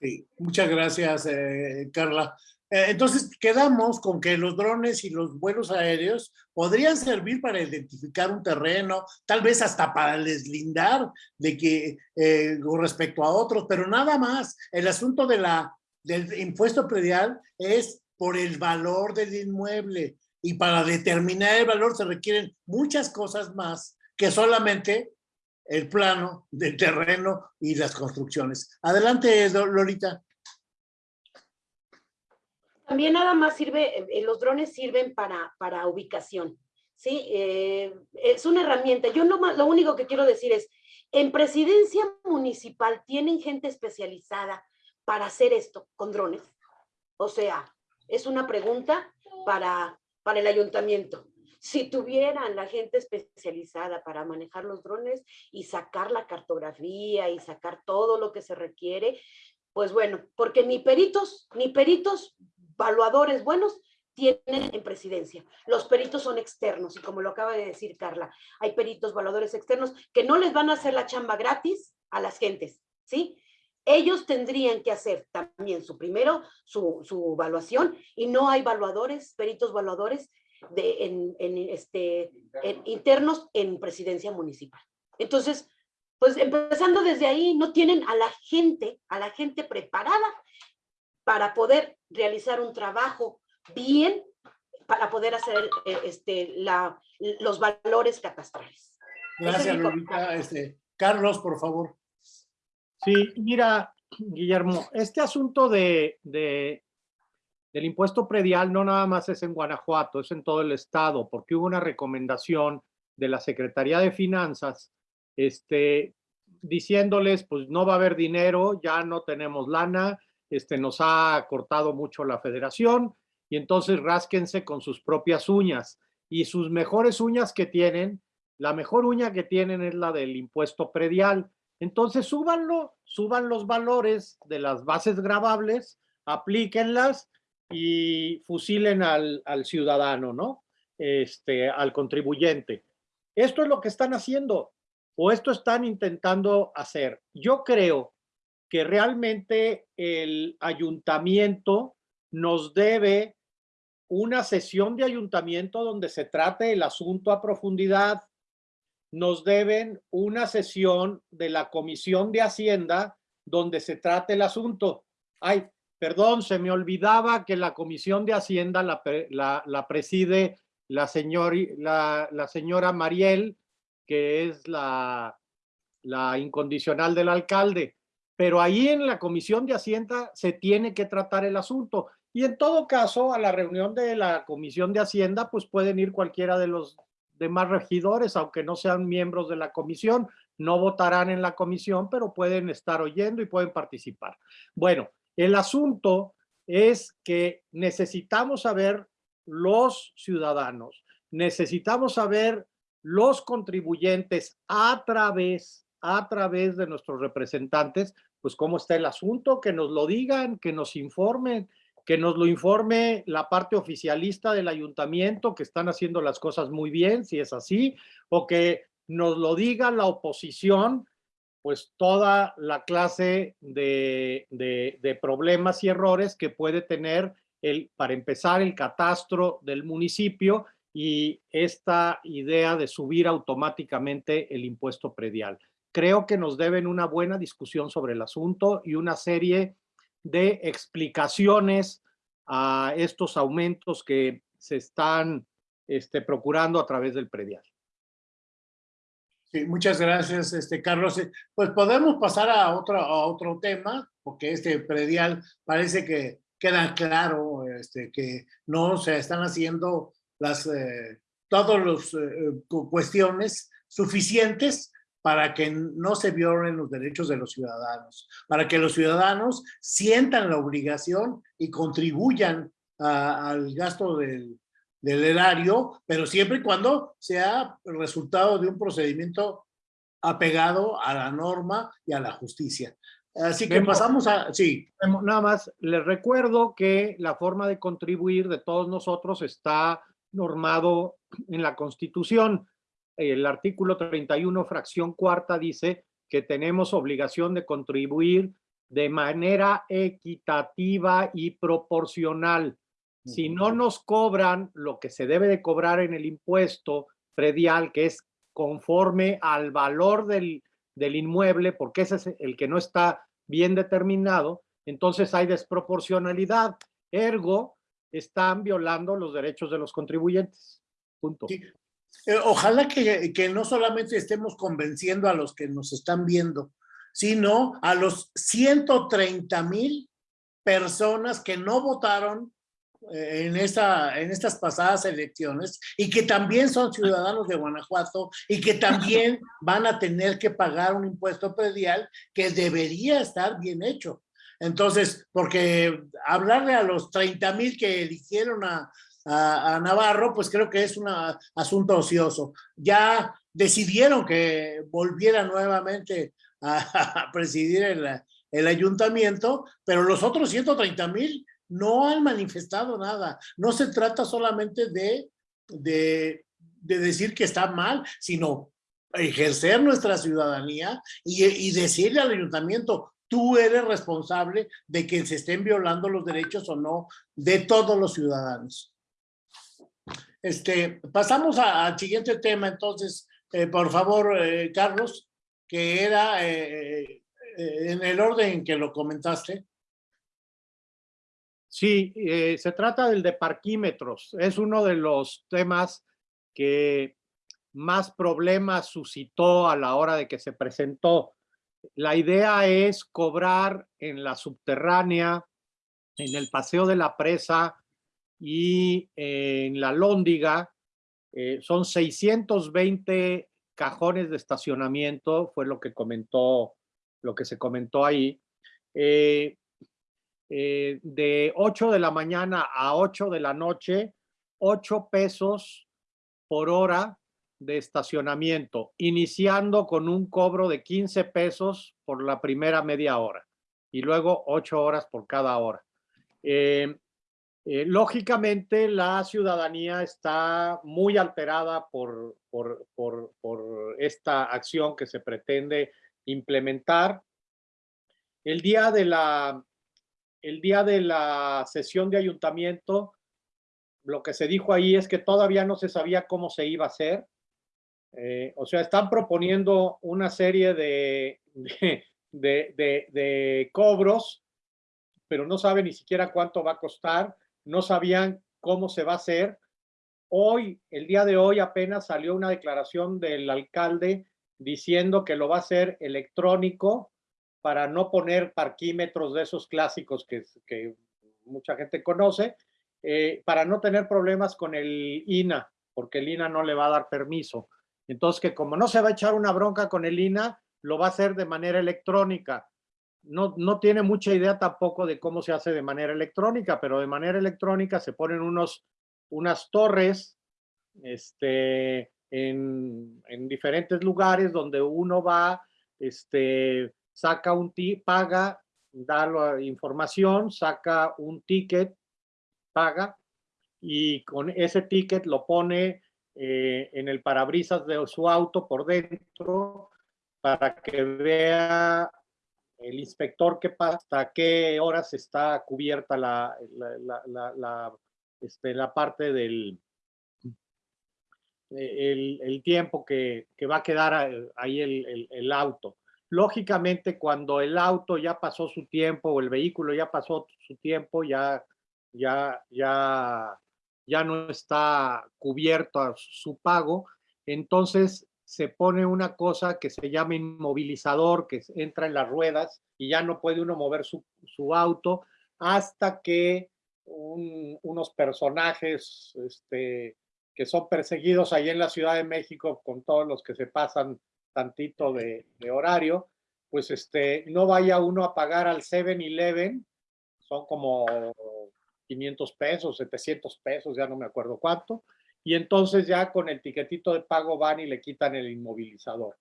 Sí, muchas gracias, eh, Carla. Eh, entonces, quedamos con que los drones y los vuelos aéreos podrían servir para identificar un terreno, tal vez hasta para deslindar de que eh, con respecto a otros, pero nada más. El asunto de la, del impuesto predial es por el valor del inmueble y para determinar el valor se requieren muchas cosas más que solamente el plano del terreno y las construcciones. Adelante, Lolita. También nada más sirve, eh, los drones sirven para, para ubicación, ¿sí? Eh, es una herramienta. Yo no, lo único que quiero decir es, en presidencia municipal tienen gente especializada para hacer esto con drones. O sea, es una pregunta para, para el ayuntamiento. Si tuvieran la gente especializada para manejar los drones y sacar la cartografía y sacar todo lo que se requiere, pues bueno, porque ni peritos, ni peritos evaluadores buenos tienen en presidencia. Los peritos son externos y como lo acaba de decir Carla, hay peritos evaluadores externos que no les van a hacer la chamba gratis a las gentes, ¿sí? Ellos tendrían que hacer también su primero, su, su evaluación y no hay evaluadores, peritos evaluadores de, en, en este, en, internos en presidencia municipal. Entonces, pues empezando desde ahí, no tienen a la gente, a la gente preparada para poder realizar un trabajo bien, para poder hacer eh, este, la, los valores catastrales. Gracias, Lolita. Este, Carlos, por favor. Sí, mira, Guillermo, este asunto de, de, del impuesto predial no nada más es en Guanajuato, es en todo el estado, porque hubo una recomendación de la Secretaría de Finanzas este, diciéndoles, pues no va a haber dinero, ya no tenemos lana, este, nos ha cortado mucho la federación y entonces rásquense con sus propias uñas. Y sus mejores uñas que tienen, la mejor uña que tienen es la del impuesto predial. Entonces suban los valores de las bases grabables, aplíquenlas y fusilen al, al ciudadano, ¿no? Este, al contribuyente. Esto es lo que están haciendo o esto están intentando hacer. Yo creo que realmente el ayuntamiento nos debe una sesión de ayuntamiento donde se trate el asunto a profundidad. Nos deben una sesión de la Comisión de Hacienda donde se trate el asunto. Ay, perdón, se me olvidaba que la Comisión de Hacienda la, preside la, señora Mariel, que es la, la incondicional del alcalde. Pero ahí en la Comisión de Hacienda se tiene que tratar el asunto. Y en todo caso, a la reunión de la Comisión de Hacienda, pues pueden ir cualquiera de los demás regidores, aunque no sean miembros de la comisión, no votarán en la comisión, pero pueden estar oyendo y pueden participar. Bueno, el asunto es que necesitamos saber los ciudadanos, necesitamos saber los contribuyentes a través, a través de nuestros representantes, pues cómo está el asunto, que nos lo digan, que nos informen, que nos lo informe la parte oficialista del ayuntamiento, que están haciendo las cosas muy bien, si es así, o que nos lo diga la oposición, pues toda la clase de, de, problemas y errores que puede tener, el, para empezar, el catastro del municipio y esta idea de subir automáticamente el impuesto predial. Creo que nos deben una buena discusión sobre el asunto y una serie de explicaciones a estos aumentos que se están este, procurando a través del predial. Muchas gracias, este, Carlos. Eh, pues podemos pasar a otro, a otro tema, porque este predial parece que queda claro este, que no se están haciendo las, eh, todas las eh, cuestiones suficientes para que no se violen los derechos de los ciudadanos, para que los ciudadanos sientan la obligación y contribuyan al gasto del, del, erario, pero siempre y cuando sea resultado de un procedimiento apegado a la norma y a la justicia. Así que pasamos a... Sí. Nada más, les recuerdo que la forma de contribuir de todos nosotros está normado en la Constitución el artículo 31, fracción cuarta, dice que tenemos obligación de contribuir de manera equitativa y proporcional. Si no nos cobran lo que se debe de cobrar en el impuesto predial, que es conforme al valor del, del inmueble, porque ese es el que no está bien determinado, entonces hay desproporcionalidad. Ergo, están violando los derechos de los contribuyentes. Punto. Eh, ojalá que, que, no solamente estemos convenciendo a los que nos están viendo, sino a los 130 mil personas que no votaron eh, en, esta, en estas pasadas elecciones y que también son ciudadanos de Guanajuato y que también van a tener que pagar un impuesto predial que debería estar bien hecho. Entonces, porque hablarle a los 30 mil que eligieron a, a, Navarro, pues creo que es un asunto ocioso. Ya decidieron que volviera nuevamente a, presidir el, ayuntamiento, pero los otros 130 mil no han manifestado nada. No se trata solamente de decir que está mal, sino ejercer nuestra ciudadanía y, y, decirle al ayuntamiento, tú eres responsable de que se estén violando los derechos o no de todos los ciudadanos. Este, pasamos al siguiente tema, entonces, eh, por favor, eh, Carlos, que era eh, en el orden que lo comentaste. Sí, se trata del de parquímetros. Es uno de los temas que más problemas suscitó a la hora de que se presentó. La idea es cobrar en la subterránea, en el paseo de la presa, y en la Lóndiga eh, son 620 cajones de estacionamiento, fue lo que comentó, lo que se comentó ahí. Eh, eh, de 8 de la mañana a 8 de la noche, 8 pesos por hora de estacionamiento, iniciando con un cobro de 15 pesos por la primera media hora y luego 8 horas por cada hora. Eh, eh, lógicamente, la ciudadanía está muy alterada por, por, por, por, esta acción que se pretende implementar. El día, de la, el día de la sesión de ayuntamiento, lo que se dijo ahí es que todavía no se sabía cómo se iba a hacer. Eh, o sea, están proponiendo una serie de, de, de, de cobros, pero no saben ni siquiera cuánto va a costar no sabían cómo se va a hacer. Hoy, el día de hoy, apenas salió una declaración del alcalde diciendo que lo va a hacer electrónico para no poner parquímetros de esos clásicos que, mucha gente conoce, eh, para no tener problemas con el INA, porque el INA no le va a dar permiso. Entonces, que como no se va a echar una bronca con el INA, lo va a hacer de manera electrónica no, no tiene mucha idea tampoco de cómo se hace de manera electrónica, pero de manera electrónica se ponen unos, unas torres este, en, en diferentes lugares donde uno va, este, saca un paga, da información, saca un ticket, paga, y con ese ticket lo pone eh, en el parabrisas de su auto por dentro para que vea el inspector que pasa, hasta qué horas está cubierta la, la, este, parte del el, el tiempo que, que, va a quedar ahí el, el, el, auto. Lógicamente, cuando el auto ya pasó su tiempo o el vehículo ya pasó su tiempo, ya, ya, ya, ya no está cubierto a su pago, entonces se pone una cosa que se llama inmovilizador, que entra en las ruedas y ya no puede uno mover su, su auto hasta que un, unos personajes este, que son perseguidos ahí en la Ciudad de México con todos los que se pasan tantito de, de horario, pues este, no vaya uno a pagar al 7-Eleven, son como 500 pesos, 700 pesos, ya no me acuerdo cuánto, y entonces ya con el tiquetito de pago van y le quitan el inmovilizador.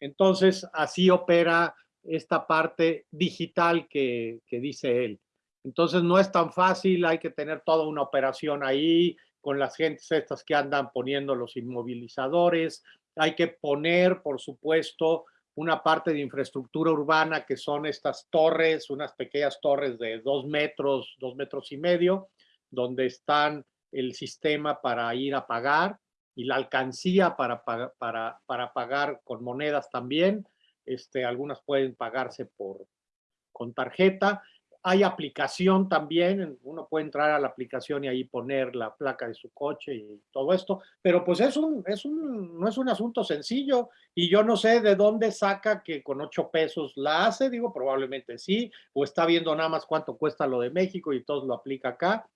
Entonces, así opera esta parte digital que, que, dice él. Entonces, no es tan fácil, hay que tener toda una operación ahí con las gentes estas que andan poniendo los inmovilizadores. Hay que poner, por supuesto, una parte de infraestructura urbana que son estas torres, unas pequeñas torres de dos metros, dos metros y medio, donde están el sistema para ir a pagar y la alcancía para, para, para, pagar con monedas también. Este, algunas pueden pagarse por, con tarjeta. Hay aplicación también, uno puede entrar a la aplicación y ahí poner la placa de su coche y todo esto, pero pues es un, es un, no es un asunto sencillo y yo no sé de dónde saca que con ocho pesos la hace, digo probablemente sí, o está viendo nada más cuánto cuesta lo de México y todo lo aplica acá,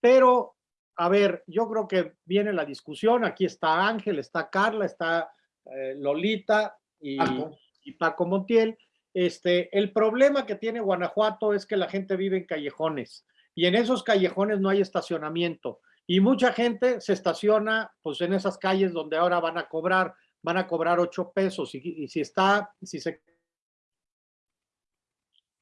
pero a ver, yo creo que viene la discusión, aquí está Ángel, está Carla, está eh, Lolita y Paco. y Paco Montiel. Este, el problema que tiene Guanajuato es que la gente vive en callejones y en esos callejones no hay estacionamiento y mucha gente se estaciona pues en esas calles donde ahora van a cobrar, van a cobrar ocho pesos y, y si está, si se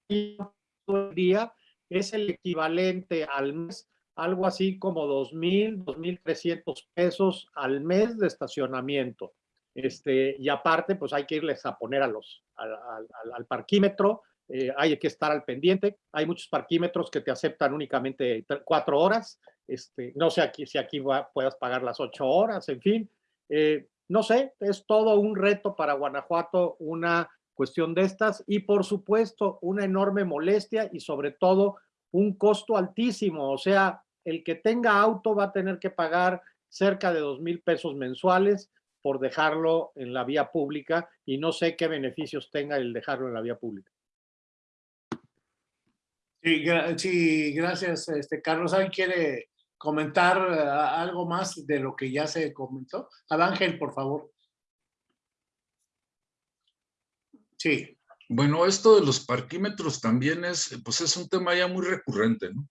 el día es el equivalente al mes algo así como 2.000, 2.300 pesos al mes de estacionamiento. Este, y aparte, pues hay que irles a poner a los, al, al, al parquímetro, eh, hay que estar al pendiente. Hay muchos parquímetros que te aceptan únicamente cuatro horas. Este, no sé aquí, si aquí va, puedas pagar las ocho horas, en fin. Eh, no sé, es todo un reto para Guanajuato, una cuestión de estas y por supuesto una enorme molestia y sobre todo un costo altísimo. O sea, el que tenga auto va a tener que pagar cerca de dos mil pesos mensuales por dejarlo en la vía pública y no sé qué beneficios tenga el dejarlo en la vía pública. Sí, sí gracias, este, Carlos. ¿Alguien quiere comentar uh, algo más de lo que ya se comentó? Al Ángel, por favor. Sí. Bueno, esto de los parquímetros también es, pues es un tema ya muy recurrente, ¿no?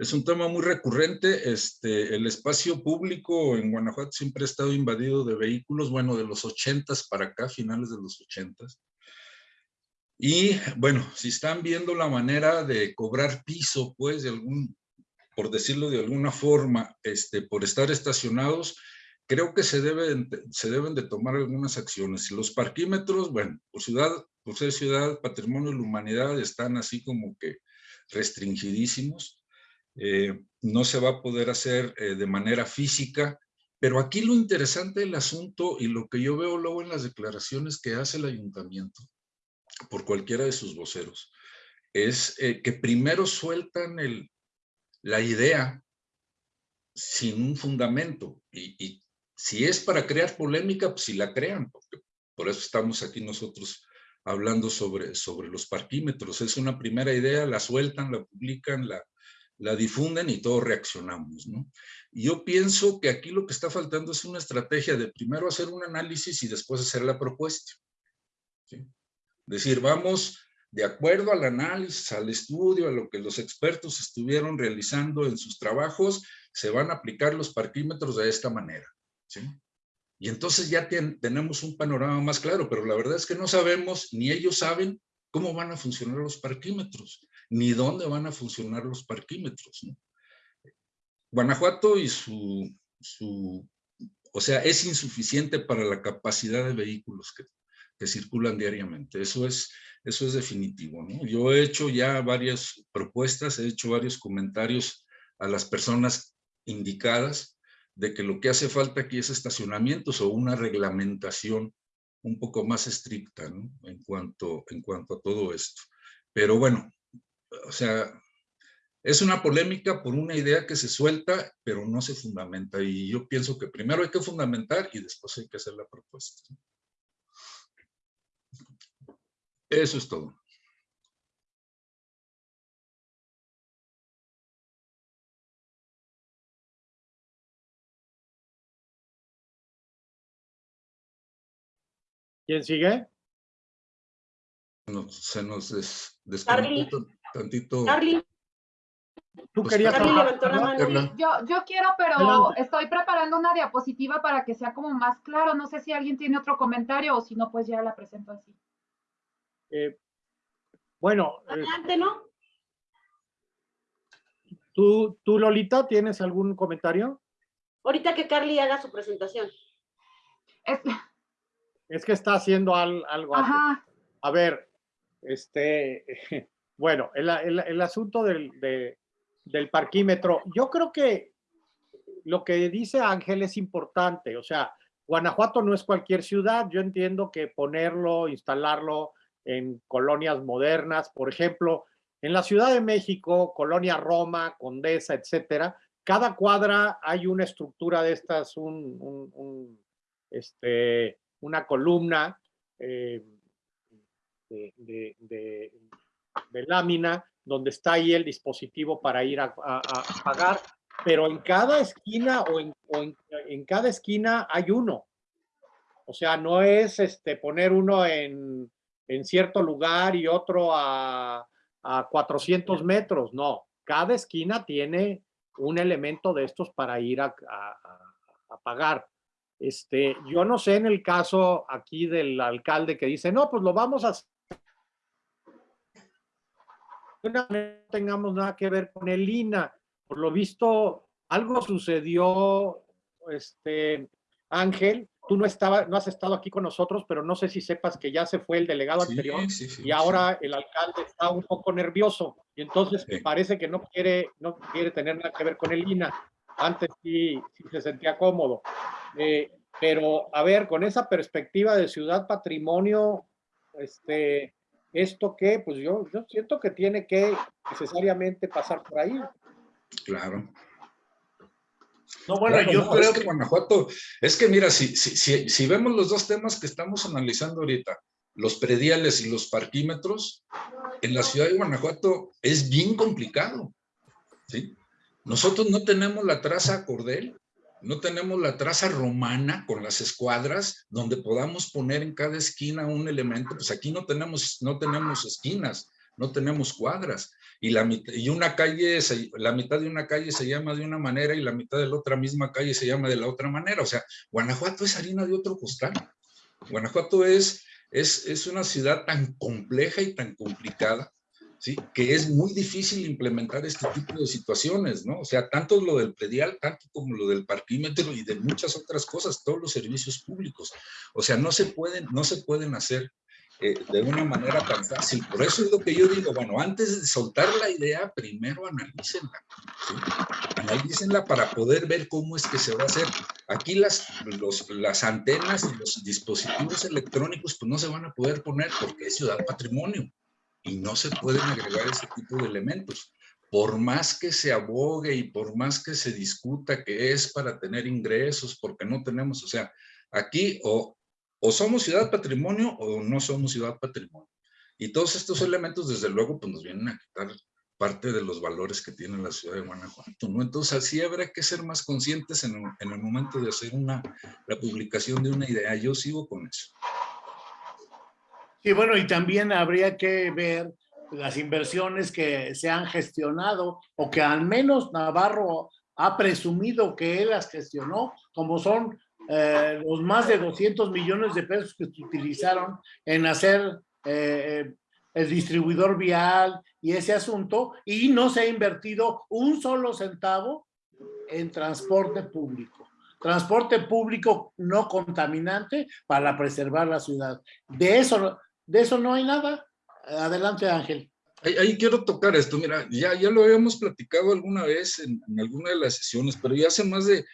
Es un tema muy recurrente. Este, el espacio público en Guanajuato siempre ha estado invadido de vehículos, bueno, de los ochentas para acá, finales de los ochentas. Y bueno, si están viendo la manera de cobrar piso, pues, de algún, por decirlo de alguna forma, este, por estar estacionados, creo que se deben, se deben de tomar algunas acciones. Los parquímetros, bueno, por ciudad, por ser ciudad, patrimonio de la humanidad, están así como que restringidísimos. Eh, no se va a poder hacer eh, de manera física, pero aquí lo interesante del asunto y lo que yo veo luego en las declaraciones que hace el ayuntamiento por cualquiera de sus voceros, es eh, que primero sueltan el, la idea sin un fundamento y, y, si es para crear polémica, pues si la crean, porque por eso estamos aquí nosotros hablando sobre, sobre los parquímetros. Es una primera idea, la sueltan, la publican, la, la difunden y todos reaccionamos, ¿no? Yo pienso que aquí lo que está faltando es una estrategia de primero hacer un análisis y después hacer la propuesta. ¿sí? Decir, vamos de acuerdo al análisis, al estudio, a lo que los expertos estuvieron realizando en sus trabajos, se van a aplicar los parquímetros de esta manera. ¿sí? Y entonces ya tenemos un panorama más claro, pero la verdad es que no sabemos, ni ellos saben cómo van a funcionar los parquímetros, ni dónde van a funcionar los parquímetros. ¿no? Guanajuato y su, su, o sea, es insuficiente para la capacidad de vehículos que, que circulan diariamente. Eso es, eso es definitivo. ¿no? Yo he hecho ya varias propuestas, he hecho varios comentarios a las personas indicadas de que lo que hace falta aquí es estacionamientos o una reglamentación un poco más estricta ¿no? en, cuanto, en cuanto a todo esto. Pero bueno, o sea, es una polémica por una idea que se suelta, pero no se fundamenta. Y yo pienso que primero hay que fundamentar y después hay que hacer la propuesta. Eso es todo. ¿Quién sigue? No, se nos des, Carly. Tantito. Carly, Tú Pues, querías Carly. Yo, yo quiero, pero Adelante. estoy preparando una diapositiva para que sea como más claro. No sé si alguien tiene otro comentario o si no, pues ya la presento así. Eh, bueno, eh, adelante, ¿no? ¿tú, tú, Lolita, ¿tienes algún comentario? Ahorita que Carly haga su presentación. Es- Es que está haciendo al- algo. A ver, este, bueno, el, asunto del, de- del parquímetro, yo creo que lo que dice Ángel es importante, o sea, Guanajuato no es cualquier ciudad, yo entiendo que ponerlo, instalarlo en colonias modernas, por ejemplo, en la Ciudad de México, Colonia Roma, Condesa, etcétera, cada cuadra hay una estructura de estas, este, una columna, eh, de- de lámina, donde está ahí el dispositivo para ir a, a- a pagar, pero en cada esquina o, en, o en- en cada esquina hay uno. O sea, no es este, poner uno en, en cierto lugar y otro a, a 400 metros, no. Cada esquina tiene un elemento de estos para ir a, a- a- pagar. Este, yo no sé en el caso aquí del alcalde que dice, no, pues lo vamos a. No tengamos nada que ver con el INA. Por lo visto, algo sucedió, este, Ángel, tú no, estaba, no has estado aquí con nosotros, pero no sé si sepas que ya se fue el delegado Sí, anterior sí, sí, y ahora el alcalde está un poco nervioso y entonces parece que no quiere, no quiere tener nada que ver con el INA. Antes sí, sí se sentía cómodo. Eh, pero, a ver, con esa perspectiva de ciudad patrimonio, este, ¿esto qué? Pues yo, yo siento que tiene que necesariamente pasar por ahí. Claro. No, bueno, Claro, yo no, creo es que Guanajuato, es que mira, si, si, si, si vemos los dos temas que estamos analizando ahorita, los prediales y los parquímetros, en la ciudad de Guanajuato es bien complicado. ¿sí? Nosotros no tenemos la traza cordel, no tenemos la traza romana con las escuadras donde podamos poner en cada esquina un elemento, pues aquí no tenemos, no tenemos esquinas, no tenemos cuadras. Y, la, una calle, la mitad de una calle se llama de una manera y la mitad de la otra misma calle se llama de la otra manera. O sea, Guanajuato es harina de otro costal. Guanajuato es, es, es una ciudad tan compleja y tan complicada ¿sí? que es muy difícil implementar este tipo de situaciones, ¿no? O sea, tanto lo del predial, tanto como lo del parquímetro y de muchas otras cosas, todos los servicios públicos. O sea, no se pueden, no se pueden hacer eh, de una manera tan fácil. Por eso es lo que yo digo, bueno, antes de soltar la idea, primero analícenla. ¿sí? Analícenla para poder ver cómo es que se va a hacer. Aquí las, los, las antenas y los dispositivos electrónicos pues no se van a poder poner porque es ciudad patrimonio y no se pueden agregar ese tipo de elementos. Por más que se abogue y por más que se discuta que es para tener ingresos, porque no tenemos, o sea, aquí o, o somos ciudad patrimonio o no somos ciudad patrimonio. Y todos estos elementos, desde luego, pues nos vienen a quitar parte de los valores que tiene la ciudad de Guanajuato, ¿no? Entonces, así habrá que ser más conscientes en, en el momento de hacer una, la publicación de una idea. Yo sigo con eso. Y bueno, y también habría que ver las inversiones que se han gestionado o que al menos Navarro ha presumido que él las gestionó, como son eh, los más de 200 millones de pesos que se utilizaron en hacer eh, el distribuidor vial y ese asunto, y no se ha invertido un solo centavo en transporte público. Transporte público no contaminante para preservar la ciudad. De eso de eso no hay nada. Adelante, Ángel. Ahí, quiero tocar esto. Mira, ya, ya lo habíamos platicado alguna vez en, alguna de las sesiones, pero ya hace más de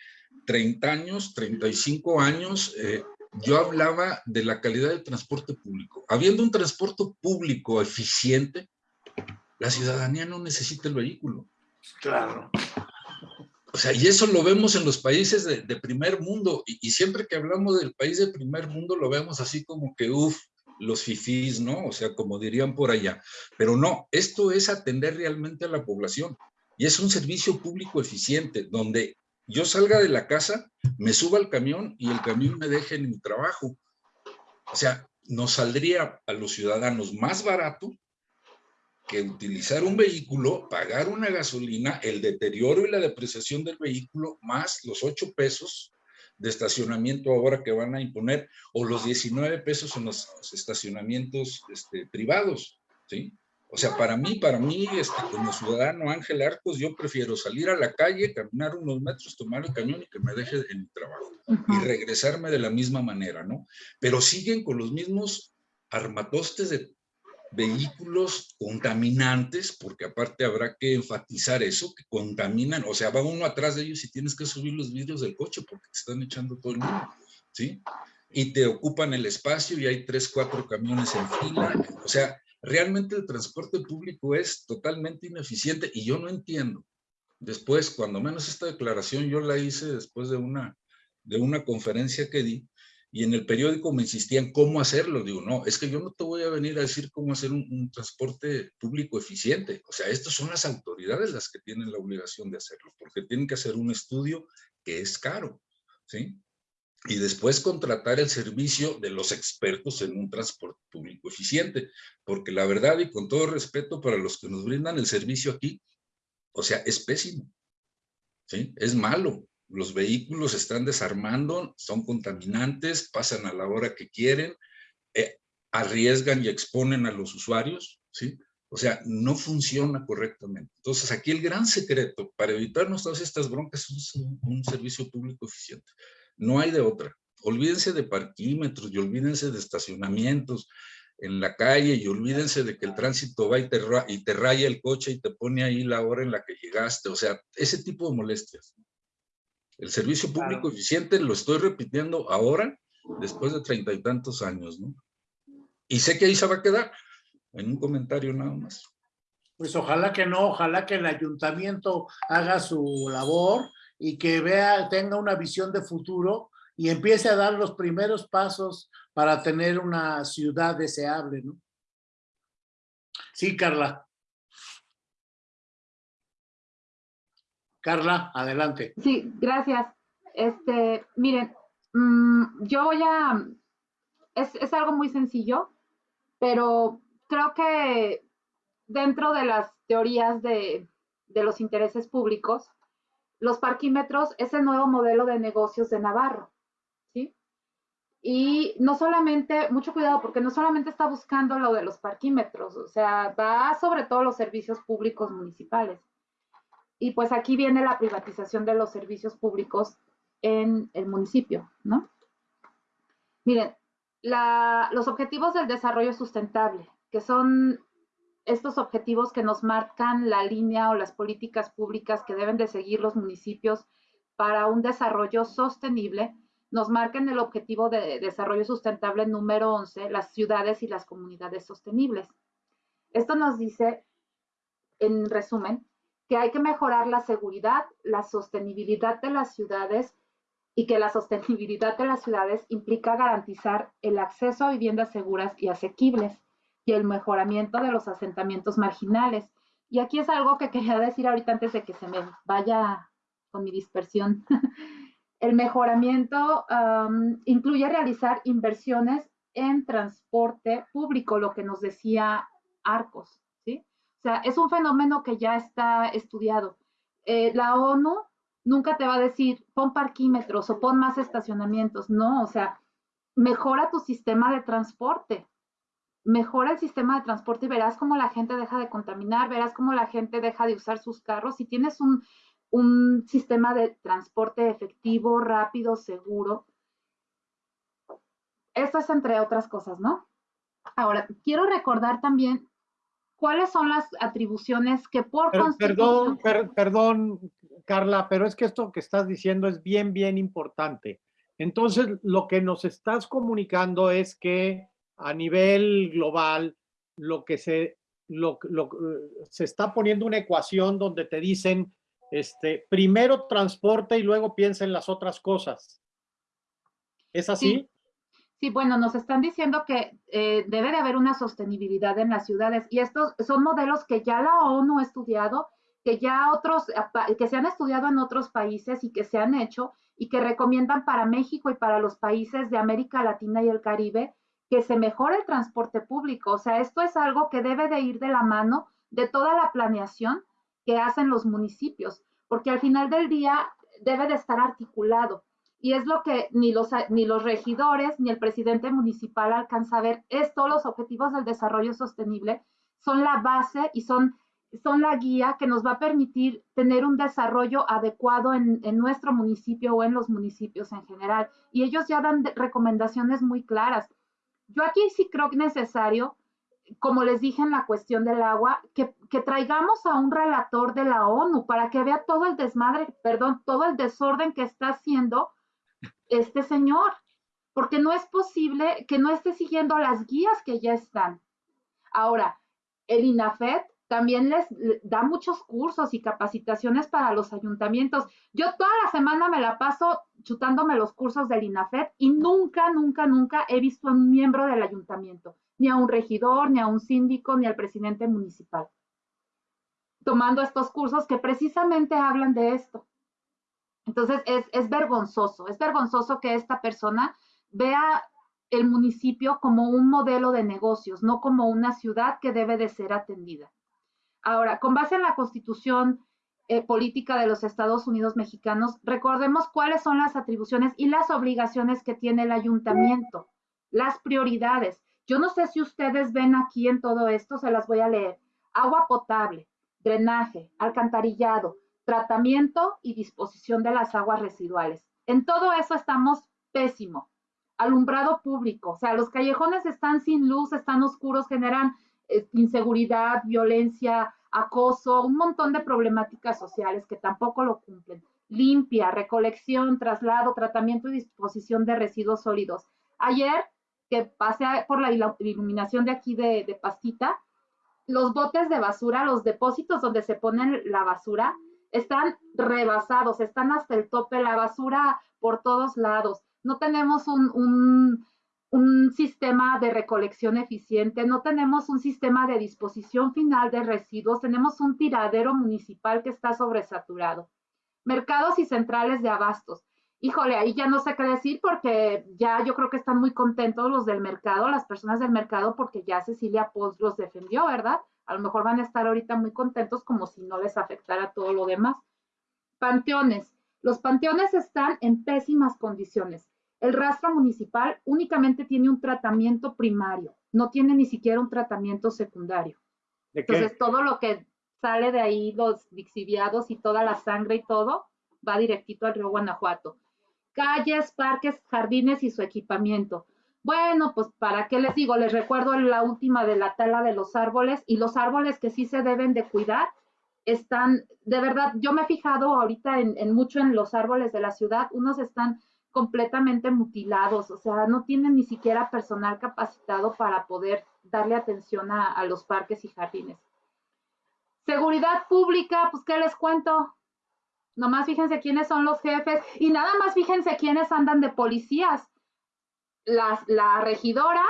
30 años, 35 años, eh, yo hablaba de la calidad del transporte público. Habiendo un transporte público eficiente, la ciudadanía no necesita el vehículo. Claro. O sea, y eso lo vemos en los países de, primer mundo. Y, y, siempre que hablamos del país de primer mundo, lo vemos así como que, uff, los fifís, ¿no? O sea, como dirían por allá. Pero no, esto es atender realmente a la población. Y es un servicio público eficiente, donde yo salga de la casa, me suba al camión y el camión me deje en mi trabajo. O sea, nos saldría a los ciudadanos más barato que utilizar un vehículo, pagar una gasolina, el deterioro y la depreciación del vehículo, más los ocho pesos de estacionamiento ahora que van a imponer, o los 19 pesos en los estacionamientos este, privados, ¿sí? O sea, para mí, para mí, este, como ciudadano Ángel Arcos, yo prefiero salir a la calle, caminar unos metros, tomar el camión y que me deje en mi trabajo. Y regresarme de la misma manera, ¿no? Pero siguen con los mismos armatostes de vehículos contaminantes, porque aparte habrá que enfatizar eso, que contaminan, o sea, va uno atrás de ellos y tienes que subir los vidrios del coche porque te están echando todo el mundo, ¿sí? Y te ocupan el espacio y hay tres, cuatro camiones en fila, o sea, realmente el transporte público es totalmente ineficiente y yo no entiendo. Después, cuando menos esta declaración yo la hice después de una, de una conferencia que di, y en el periódico me insistían cómo hacerlo. Digo, no, es que yo no te voy a venir a decir cómo hacer un, transporte público eficiente. O sea, estas son las autoridades las que tienen la obligación de hacerlo, porque tienen que hacer un estudio que es caro, ¿sí? Y después contratar el servicio de los expertos en un transporte público eficiente, porque la verdad y con todo respeto para los que nos brindan el servicio aquí, o sea, es pésimo, ¿sí? Es malo, los vehículos están desarmando, son contaminantes, pasan a la hora que quieren, eh, arriesgan y exponen a los usuarios, ¿sí? O sea, no funciona correctamente. Entonces, aquí el gran secreto para evitarnos todas estas broncas es un, un servicio público eficiente. No hay de otra. Olvídense de parquímetros y olvídense de estacionamientos en la calle y olvídense de que el tránsito va y te, y te raya el coche y te pone ahí la hora en la que llegaste. O sea, ese tipo de molestias. El servicio público eficiente lo estoy repitiendo ahora, después de treinta y tantos años, ¿no? Y sé que ahí se va a quedar, en un comentario nada más. Pues ojalá que no, ojalá que el ayuntamiento haga su labor y que vea, tenga una visión de futuro y empiece a dar los primeros pasos para tener una ciudad deseable, ¿no? Sí, Carla. Carla, adelante. Sí, gracias. Este, miren, mm, yo voy a, es, es, algo muy sencillo, pero creo que dentro de las teorías de, de los intereses públicos, los parquímetros es el nuevo modelo de negocios de Navarro, ¿sí? Y no solamente, mucho cuidado, porque no solamente está buscando lo de los parquímetros, o sea, va sobre todo los servicios públicos municipales. Y pues aquí viene la privatización de los servicios públicos en el municipio, ¿no? Miren, los objetivos del desarrollo sustentable, que son estos objetivos que nos marcan la línea o las políticas públicas que deben de seguir los municipios para un desarrollo sostenible, nos marcan el objetivo de desarrollo sustentable número 11, las ciudades y las comunidades sostenibles. Esto nos dice, en resumen, que hay que mejorar la seguridad, la sostenibilidad de las ciudades y que la sostenibilidad de las ciudades implica garantizar el acceso a viviendas seguras y asequibles y el mejoramiento de los asentamientos marginales. Y aquí es algo que quería decir ahorita antes de que se me vaya con mi dispersión. el mejoramiento incluye realizar inversiones en transporte público, lo que nos decía Arcos, sea, es un fenómeno que ya está estudiado. Eh, la ONU nunca te va a decir, pon parquímetros o pon más estacionamientos, no, o sea, mejora tu sistema de transporte, mejora el sistema de transporte y verás cómo la gente deja de contaminar, verás cómo la gente deja de usar sus carros. Si tienes un, sistema de transporte efectivo, rápido, seguro, esto es entre otras cosas, ¿no? Ahora, quiero recordar también cuáles son las atribuciones que por Perdón, perdón, Carla, pero es que esto que estás diciendo es bien, bien importante. Entonces, lo que nos estás comunicando es que a nivel global, lo que se, lo, se está poniendo una ecuación donde te dicen, este, primero transporte y luego piensa en las otras cosas. ¿Es así? Sí. Bueno, nos están diciendo que eh, debe de haber una sostenibilidad en las ciudades y estos son modelos que ya la ONU ha estudiado, que ya otros, que se han estudiado en otros países y que se han hecho y que recomiendan para México y para los países de América Latina y el Caribe que se mejore el transporte público. O sea, esto es algo que debe de ir de la mano de toda la planeación que hacen los municipios, porque al final del día debe de estar articulado. Y es lo que ni los, ni los regidores ni el presidente municipal alcanza a ver. Esto, los objetivos del desarrollo sostenible, son la base y son, son la guía que nos va a permitir tener un desarrollo adecuado en, en nuestro municipio o en los municipios en general. Y ellos ya dan recomendaciones muy claras yo aquí sí creo que es necesario, como les dije en la cuestión del agua, que, traigamos a un relator de la ONU para que vea todo el desmadre, perdón, todo el desorden que está haciendo este señor, porque no es posible que no esté siguiendo las guías que ya están. Ahora, el INAFET también les da muchos cursos y capacitaciones para los ayuntamientos. Yo toda la semana me la paso chutándome los cursos del INAFET y nunca, nunca, nunca he visto a un miembro del ayuntamiento, ni a un regidor, ni a un síndico, ni al presidente municipal, tomando estos cursos que precisamente hablan de esto. Entonces, es, vergonzoso, es vergonzoso que esta persona vea el municipio como un modelo de negocios, no como una ciudad que debe de ser atendida. Ahora, con base en la constitución eh, política de los Estados Unidos mexicanos, recordemos cuáles son las atribuciones y las obligaciones que tiene el ayuntamiento, las prioridades. Yo no sé si ustedes ven aquí en todo esto, se las voy a leer. Agua potable, drenaje, alcantarillado, tratamiento y disposición de las aguas residuales. En todo eso estamos pésimo. Alumbrado público, o sea, los callejones están sin luz, están oscuros, generan eh, inseguridad, violencia, acoso, un montón de problemáticas sociales que tampoco lo cumplen. Limpia, recolección, traslado, tratamiento y disposición de residuos sólidos. Ayer que pasé por la iluminación de aquí de, Pastita, los botes de basura, los depósitos donde se ponen la basura, están rebasados, están hasta el tope, la basura por todos lados. No tenemos un un sistema de recolección eficiente, no tenemos un sistema de disposición final de residuos, tenemos un tiradero municipal que está sobresaturado. Mercados y centrales de abastos. Híjole, ahí ya no sé qué decir porque ya yo creo que están muy contentos los del mercado, las personas del mercado, porque ya Cecilia Post los defendió, ¿verdad? A lo mejor van a estar ahorita muy contentos como si no les afectara todo lo demás. Panteones. Los panteones están en pésimas condiciones. El rastro municipal únicamente tiene un tratamiento primario, no tiene ni siquiera un tratamiento secundario. Entonces, todo lo que sale de ahí, los lixiviados y toda la sangre y todo, va directito al río Guanajuato. Calles, parques, jardines y su equipamiento. Bueno, pues para qué les digo, les recuerdo la última de la tala de los árboles y los árboles que sí se deben de cuidar están, de verdad, yo me he fijado ahorita en, en mucho en los árboles de la ciudad, unos están completamente mutilados, o sea, no tienen ni siquiera personal capacitado para poder darle atención a, a los parques y jardines. Seguridad pública, pues, ¿qué les cuento? Nomás fíjense quiénes son los jefes y nada más fíjense quiénes andan de policías. Las, la regidora,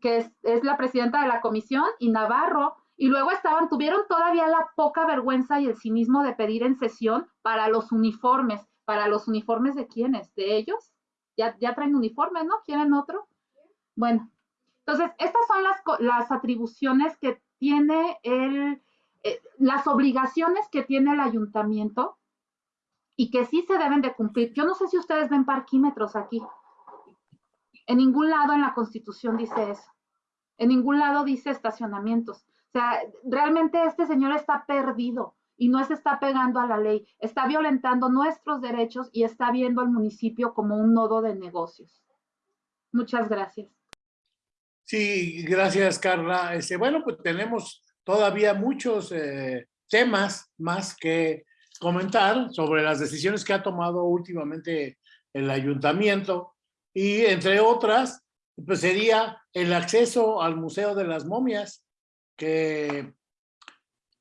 que es, es la presidenta de la comisión, y Navarro, y luego estaban, tuvieron todavía la poca vergüenza y el cinismo de pedir en sesión para los uniformes. ¿Para los uniformes de quiénes? ¿De ellos? Ya, ya traen uniformes, ¿no? ¿Quieren otro? Bueno, entonces, estas son las, las atribuciones que tiene el, eh, las obligaciones que tiene el ayuntamiento y que sí se deben de cumplir. Yo no sé si ustedes ven parquímetros aquí. En ningún lado en la Constitución dice eso. En ningún lado dice estacionamientos. O sea, realmente este señor está perdido y no se está pegando a la ley. Está violentando nuestros derechos y está viendo al municipio como un nodo de negocios. Muchas gracias. Sí, gracias, Carla. Este, bueno, pues tenemos todavía muchos eh, temas más que comentar sobre las decisiones que ha tomado últimamente el ayuntamiento y entre otras, pues sería el acceso al Museo de las Momias, que,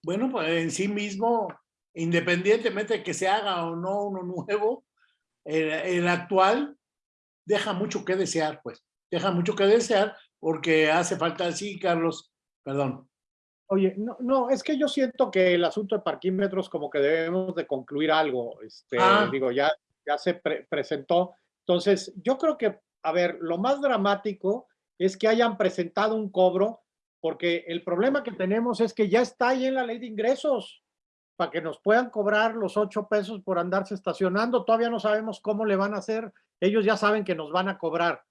bueno, pues en sí mismo, independientemente de que se haga o no uno nuevo, el, el actual deja mucho que desear, pues, deja mucho que desear porque hace falta, sí, Carlos, perdón. Oye, no, no, es que yo siento que el asunto de parquímetros como que debemos de concluir algo. Este, Ah. digo, ya, ya se pre- presentó. Entonces, yo creo que, a ver, lo más dramático es que hayan presentado un cobro, porque el problema que tenemos es que ya está ahí en la ley de ingresos, para que nos puedan cobrar los ocho pesos por andarse estacionando. Todavía no sabemos cómo le van a hacer. Ellos ya saben que nos van a cobrar.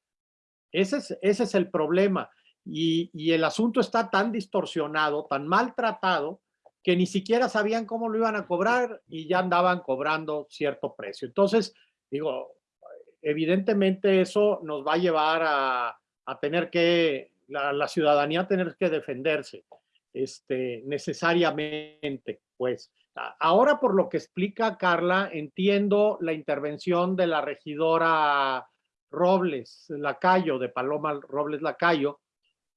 Ese es, ese es el problema. Y, y el asunto está tan distorsionado, tan maltratado, que ni siquiera sabían cómo lo iban a cobrar y ya andaban cobrando cierto precio. Entonces, digo, evidentemente eso nos va a llevar a, tener que, la, la ciudadanía tener que defenderse este, necesariamente, pues. Ahora, por lo que explica Carla, entiendo la intervención de la regidora Robles Lacayo, de Paloma Robles Lacayo,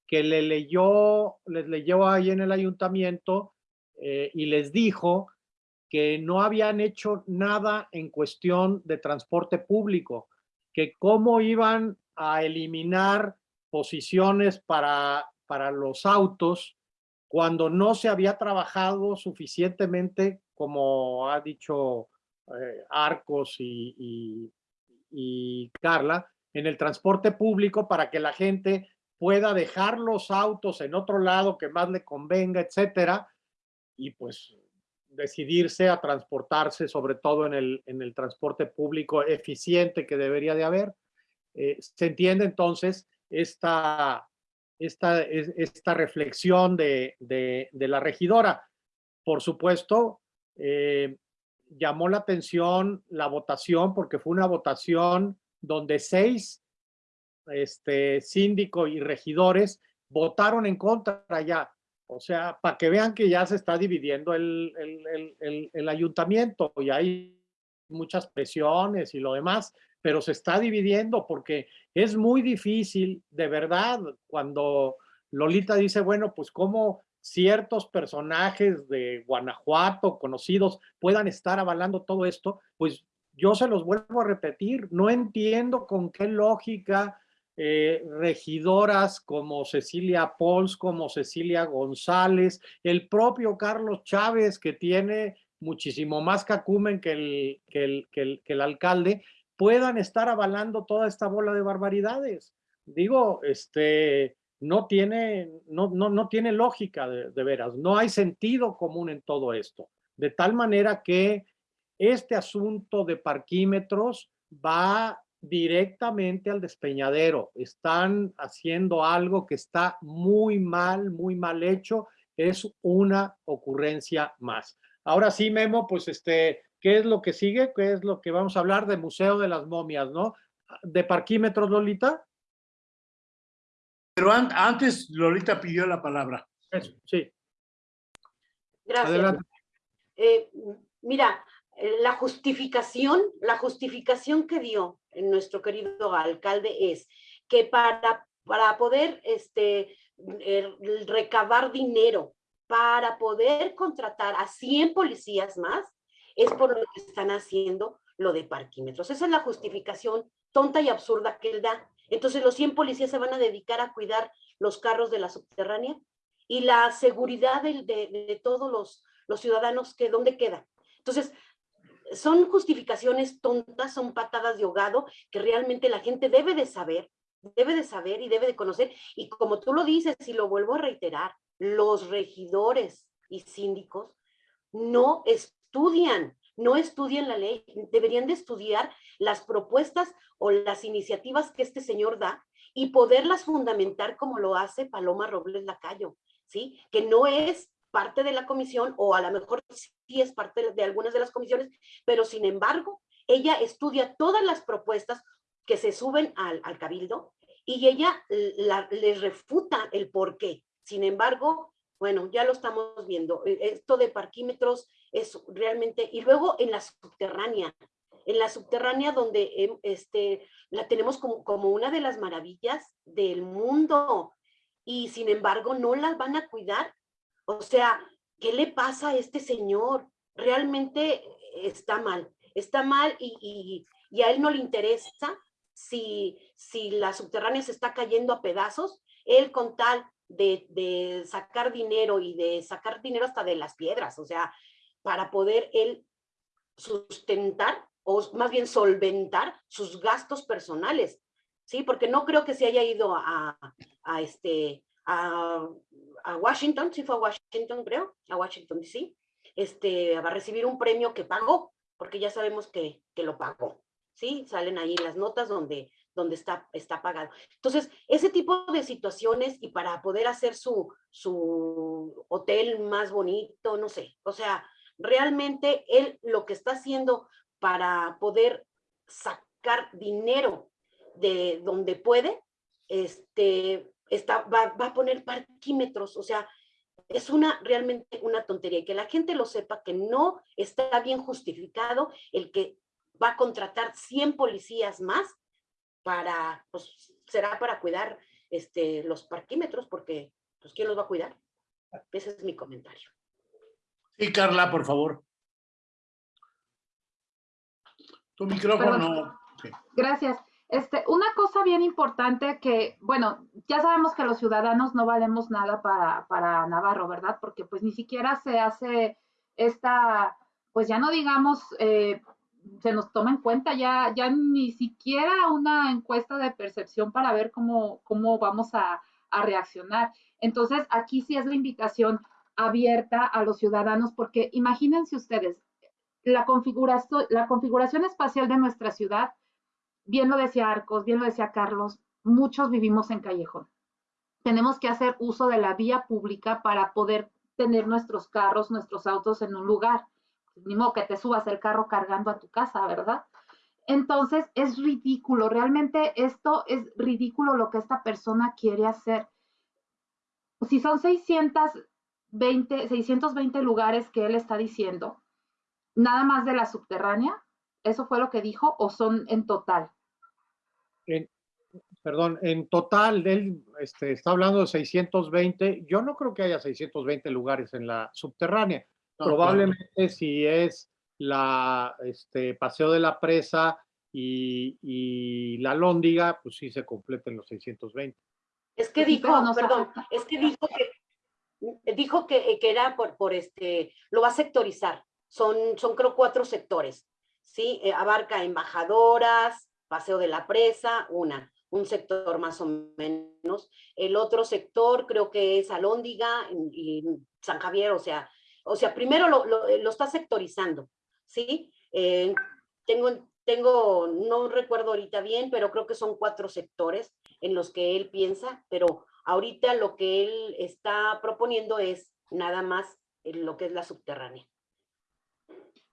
que le leyó, les leyó ahí en el ayuntamiento eh, y les dijo que no habían hecho nada en cuestión de transporte público, que cómo iban a eliminar posiciones para, para los autos cuando no se había trabajado suficientemente, como ha dicho eh, Arcos y, y- y Carla, en el transporte público para que la gente pueda dejar los autos en otro lado que más le convenga, etcétera, y pues decidirse a transportarse, sobre todo en el, en el transporte público eficiente que debería de haber. Eh, se entiende entonces esta, esta, es- esta reflexión de, de- la regidora. Por supuesto, eh, llamó la atención la votación porque fue una votación donde seis este, síndico y regidores votaron en contra ya. O sea, para que vean que ya se está dividiendo el, el- el- ayuntamiento y hay muchas presiones y lo demás, pero se está dividiendo porque es muy difícil, de verdad, cuando Lolita dice, bueno, pues cómo ciertos personajes de Guanajuato conocidos puedan estar avalando todo esto, pues yo se los vuelvo a repetir, no entiendo con qué lógica eh, regidoras como Cecilia Pols, como Cecilia González, el propio Carlos Chávez, que tiene muchísimo más cacumen que el, que el, que el, que el alcalde, puedan estar avalando toda esta bola de barbaridades. Digo, este, no tiene, no, no, no tiene lógica de, de veras, no hay sentido común en todo esto, de tal manera que este asunto de parquímetros va directamente al despeñadero. Están haciendo algo que está muy mal, muy mal hecho. Es una ocurrencia más. Ahora sí, Memo, pues este, ¿qué es lo que sigue? ¿Qué es lo que vamos a hablar de Museo de las Momias, no? ¿De parquímetros, Lolita? Pero an- antes Lolita pidió la palabra. Eso, sí. Gracias. Adelante. Eh, mira, la justificación, la justificación que dio nuestro querido alcalde es que para, para poder este, eh, recabar dinero, para poder contratar a 100 policías más, es por lo que están haciendo lo de parquímetros. Esa es la justificación tonta y absurda que él da. Entonces los 100 policías se van a dedicar a cuidar los carros de la subterránea y la seguridad de, de- de todos los, los ciudadanos, que ¿dónde queda? Entonces, son justificaciones tontas, son patadas de ahogado que realmente la gente debe de saber, debe de saber y debe de conocer. Y como tú lo dices, y lo vuelvo a reiterar, los regidores y síndicos no estudian, no estudian la ley, deberían de estudiar las propuestas o las iniciativas que este señor da y poderlas fundamentar como lo hace Paloma Robles Lacayo, ¿sí? Que no es parte de la comisión o a lo mejor sí es parte de- algunas de las comisiones, pero sin embargo, ella estudia todas las propuestas que se suben al, al cabildo y ella la- les refuta el por qué. Sin embargo, bueno, ya lo estamos viendo. eh, Esto de parquímetros es realmente, y luego en la subterránea, en la subterránea donde em, este, la tenemos como, como una de las maravillas del mundo y sin embargo no las van a cuidar. O sea, ¿qué le pasa a este señor? Realmente está mal, está mal y, y- y a él no le interesa si, si la subterránea se está cayendo a pedazos, él con tal de, de sacar dinero y de sacar dinero hasta de las piedras, o sea, para poder él sustentar o más bien solventar sus gastos personales, ¿sí? Porque no creo que se haya ido a, a este, a, a Washington, sí fue a Washington, creo, a Washington DC, este, a recibir un premio que pagó, porque ya sabemos que, que lo pagó, ¿sí? Salen ahí las notas donde, donde está, está pagado. Entonces, ese tipo de situaciones y para poder hacer su, su hotel más bonito, no sé, o sea, realmente él lo que está haciendo para poder sacar dinero de donde puede, este, está, va, va a poner parquímetros, o sea, es una realmente una tontería y que la gente lo sepa que no está bien justificado el que va a contratar 100 policías más para, pues será para cuidar este, los parquímetros porque, pues, ¿quién los va a cuidar? Ese es mi comentario. Sí, Carla, por favor. Tu micrófono. Gracias. Este, una cosa bien importante que, bueno, ya sabemos que los ciudadanos no valemos nada para, para Navarro, ¿verdad? Porque pues ni siquiera se hace esta, pues ya no digamos, eh, se nos toma en cuenta ya, ya ni siquiera una encuesta de percepción para ver cómo, cómo vamos a, a reaccionar. Entonces, aquí sí es la invitación abierta a los ciudadanos, porque imagínense ustedes, la configuración, la configuración espacial de nuestra ciudad, bien lo decía Arcos, bien lo decía Carlos, muchos vivimos en callejón. Tenemos que hacer uso de la vía pública para poder tener nuestros carros, nuestros autos en un lugar. Ni modo que te subas el carro cargando a tu casa, ¿verdad? Entonces es ridículo, realmente esto es ridículo lo que esta persona quiere hacer. Si son 620, 620 lugares que él está diciendo, nada más de la subterránea, ¿eso fue lo que dijo o son en total? Perdón, en total, él este, está hablando de 620. Yo no creo que haya 620 lugares en la subterránea. No, Probablemente si es la este, Paseo de la Presa y, y la Lóndiga, pues sí se completen los 620. Es que Sí, dijo, perdón, es que dijo que dijo que, que era por, por este, lo va a sectorizar. Son, son creo cuatro sectores, ¿sí? Eh, abarca embajadoras, Paseo de la Presa, una. Un sector más o menos. El otro sector creo que es Alóndiga y San Javier, o sea, o sea, primero lo, lo, lo está sectorizando, ¿sí? Eh, tengo, tengo, no recuerdo ahorita bien, pero creo que son cuatro sectores en los que él piensa, pero ahorita lo que él está proponiendo es nada más lo que es la subterránea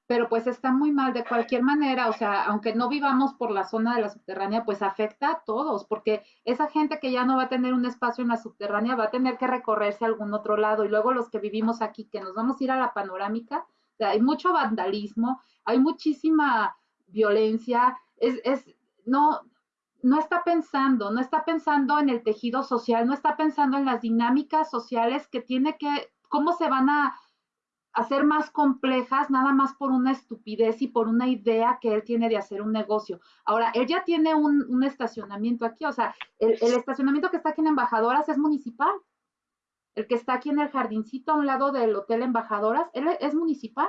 pero pues está muy mal. De cualquier manera, o sea, aunque no vivamos por la zona de la subterránea, pues afecta a todos, porque esa gente que ya no va a tener un espacio en la subterránea va a tener que recorrerse a algún otro lado. Y luego los que vivimos aquí, que nos vamos a ir a la panorámica, hay mucho vandalismo, hay muchísima violencia, es, es, no, no está pensando, no está pensando en el tejido social, no está pensando en las dinámicas sociales que tiene que, cómo se van a hacer más complejas nada más por una estupidez y por una idea que él tiene de hacer un negocio. Ahora, él ya tiene un, estacionamiento aquí, o sea, el, estacionamiento que está aquí en Embajadoras es municipal. El que está aquí en el jardincito a un lado del Hotel Embajadoras, él es municipal.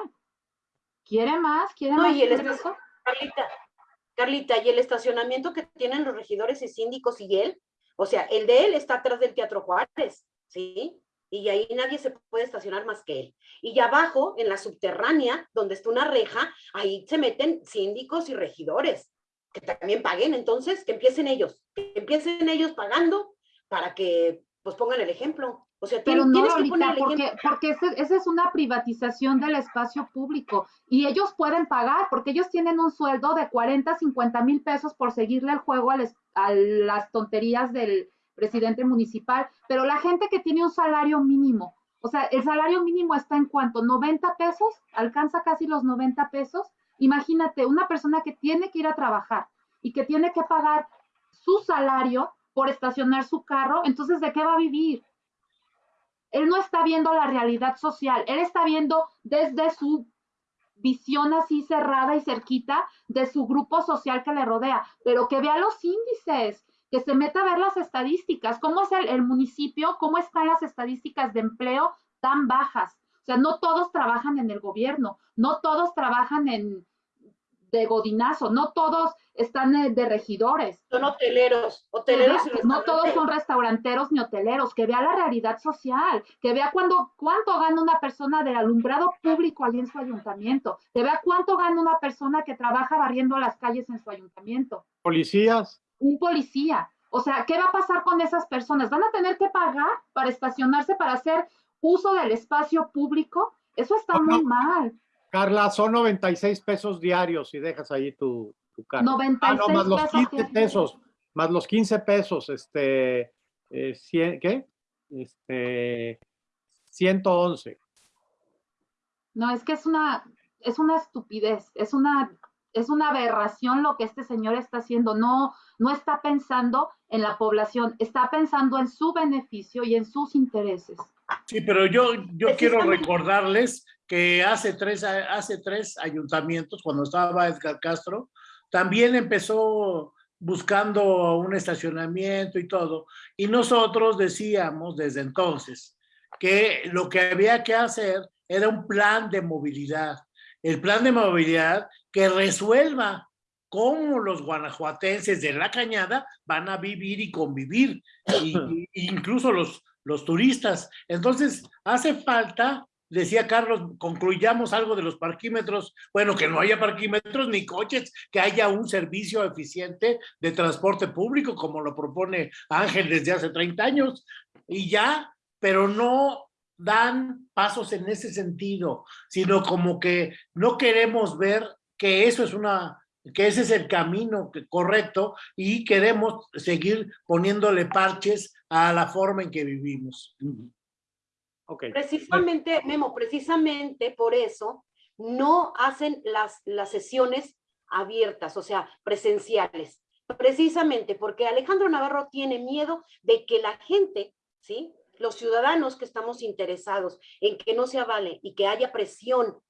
¿Quiere más? ¿Quiere más? Y el Carlita, Carlita, y el estacionamiento que tienen los regidores y síndicos y él, o sea, el de él está atrás del Teatro Juárez, ¿sí? Y ahí nadie se puede estacionar más que él. Y abajo, en la subterránea, donde está una reja, ahí se meten síndicos y regidores, que también paguen, entonces, que empiecen ellos, que empiecen ellos pagando para que pues pongan el ejemplo. O sea, Pero no, que poner porque, porque esa es una privatización del espacio público y ellos pueden pagar porque ellos tienen un sueldo de 40, 50 mil pesos por seguirle el juego a las tonterías del, presidente municipal, pero la gente que tiene un salario mínimo, o sea, el salario mínimo está en cuanto, 90 pesos, alcanza casi los 90 pesos. Imagínate, una persona que tiene que ir a trabajar y que tiene que pagar su salario por estacionar su carro, entonces, ¿de qué va a vivir? Él no está viendo la realidad social, él está viendo desde su visión así cerrada y cerquita de su grupo social que le rodea, pero que vea los índices, que se meta a ver las estadísticas, cómo es el, municipio, cómo están las estadísticas de empleo tan bajas. O sea, no todos trabajan en el gobierno, no todos trabajan en de godinazo, no todos están de regidores. Son hoteleros, hoteleros No todos son restauranteros ni hoteleros, que vea la realidad social, que vea cuando, cuánto gana una persona del alumbrado público allí en su ayuntamiento, que vea cuánto gana una persona que trabaja barriendo las calles en su ayuntamiento. Policías un policía. O sea, ¿qué va a pasar con esas personas? ¿Van a tener que pagar para estacionarse, para hacer uso del espacio público? Eso está muy mal. Carla, son 96 pesos diarios si dejas ahí tu, tu carro. 96 ah, no, más los 15 pesos, más los 15 pesos, este, eh, ¿qué? Este, 111. No, es que es una, es una estupidez, es una es una aberración lo que este señor está haciendo. No, no está pensando en la población, está pensando en su beneficio y en sus intereses. Sí, pero yo, yo quiero recordarles que hace tres, hace tres ayuntamientos, cuando estaba Edgar Castro, también empezó buscando un estacionamiento y todo. Y nosotros decíamos desde entonces que lo que había que hacer era un plan de movilidad. El plan de movilidad que resuelva cómo los guanajuatenses de la cañada van a vivir y convivir, y, incluso los, los turistas. Entonces, hace falta, decía Carlos, concluyamos algo de los parquímetros, bueno, que no haya parquímetros ni coches, que haya un servicio eficiente de transporte público, como lo propone Ángel desde hace 30 años, y ya, pero no dan pasos en ese sentido, sino como que no queremos ver que eso es una, que ese es el camino correcto y queremos seguir poniéndole parches a la forma en que vivimos. Okay. Precisamente, Memo, precisamente por eso no hacen las, las sesiones abiertas, o sea, presenciales. Precisamente porque Alejandro Navarro tiene miedo de que la gente, ¿sí? Los ciudadanos que estamos interesados en que no se avale y que haya presión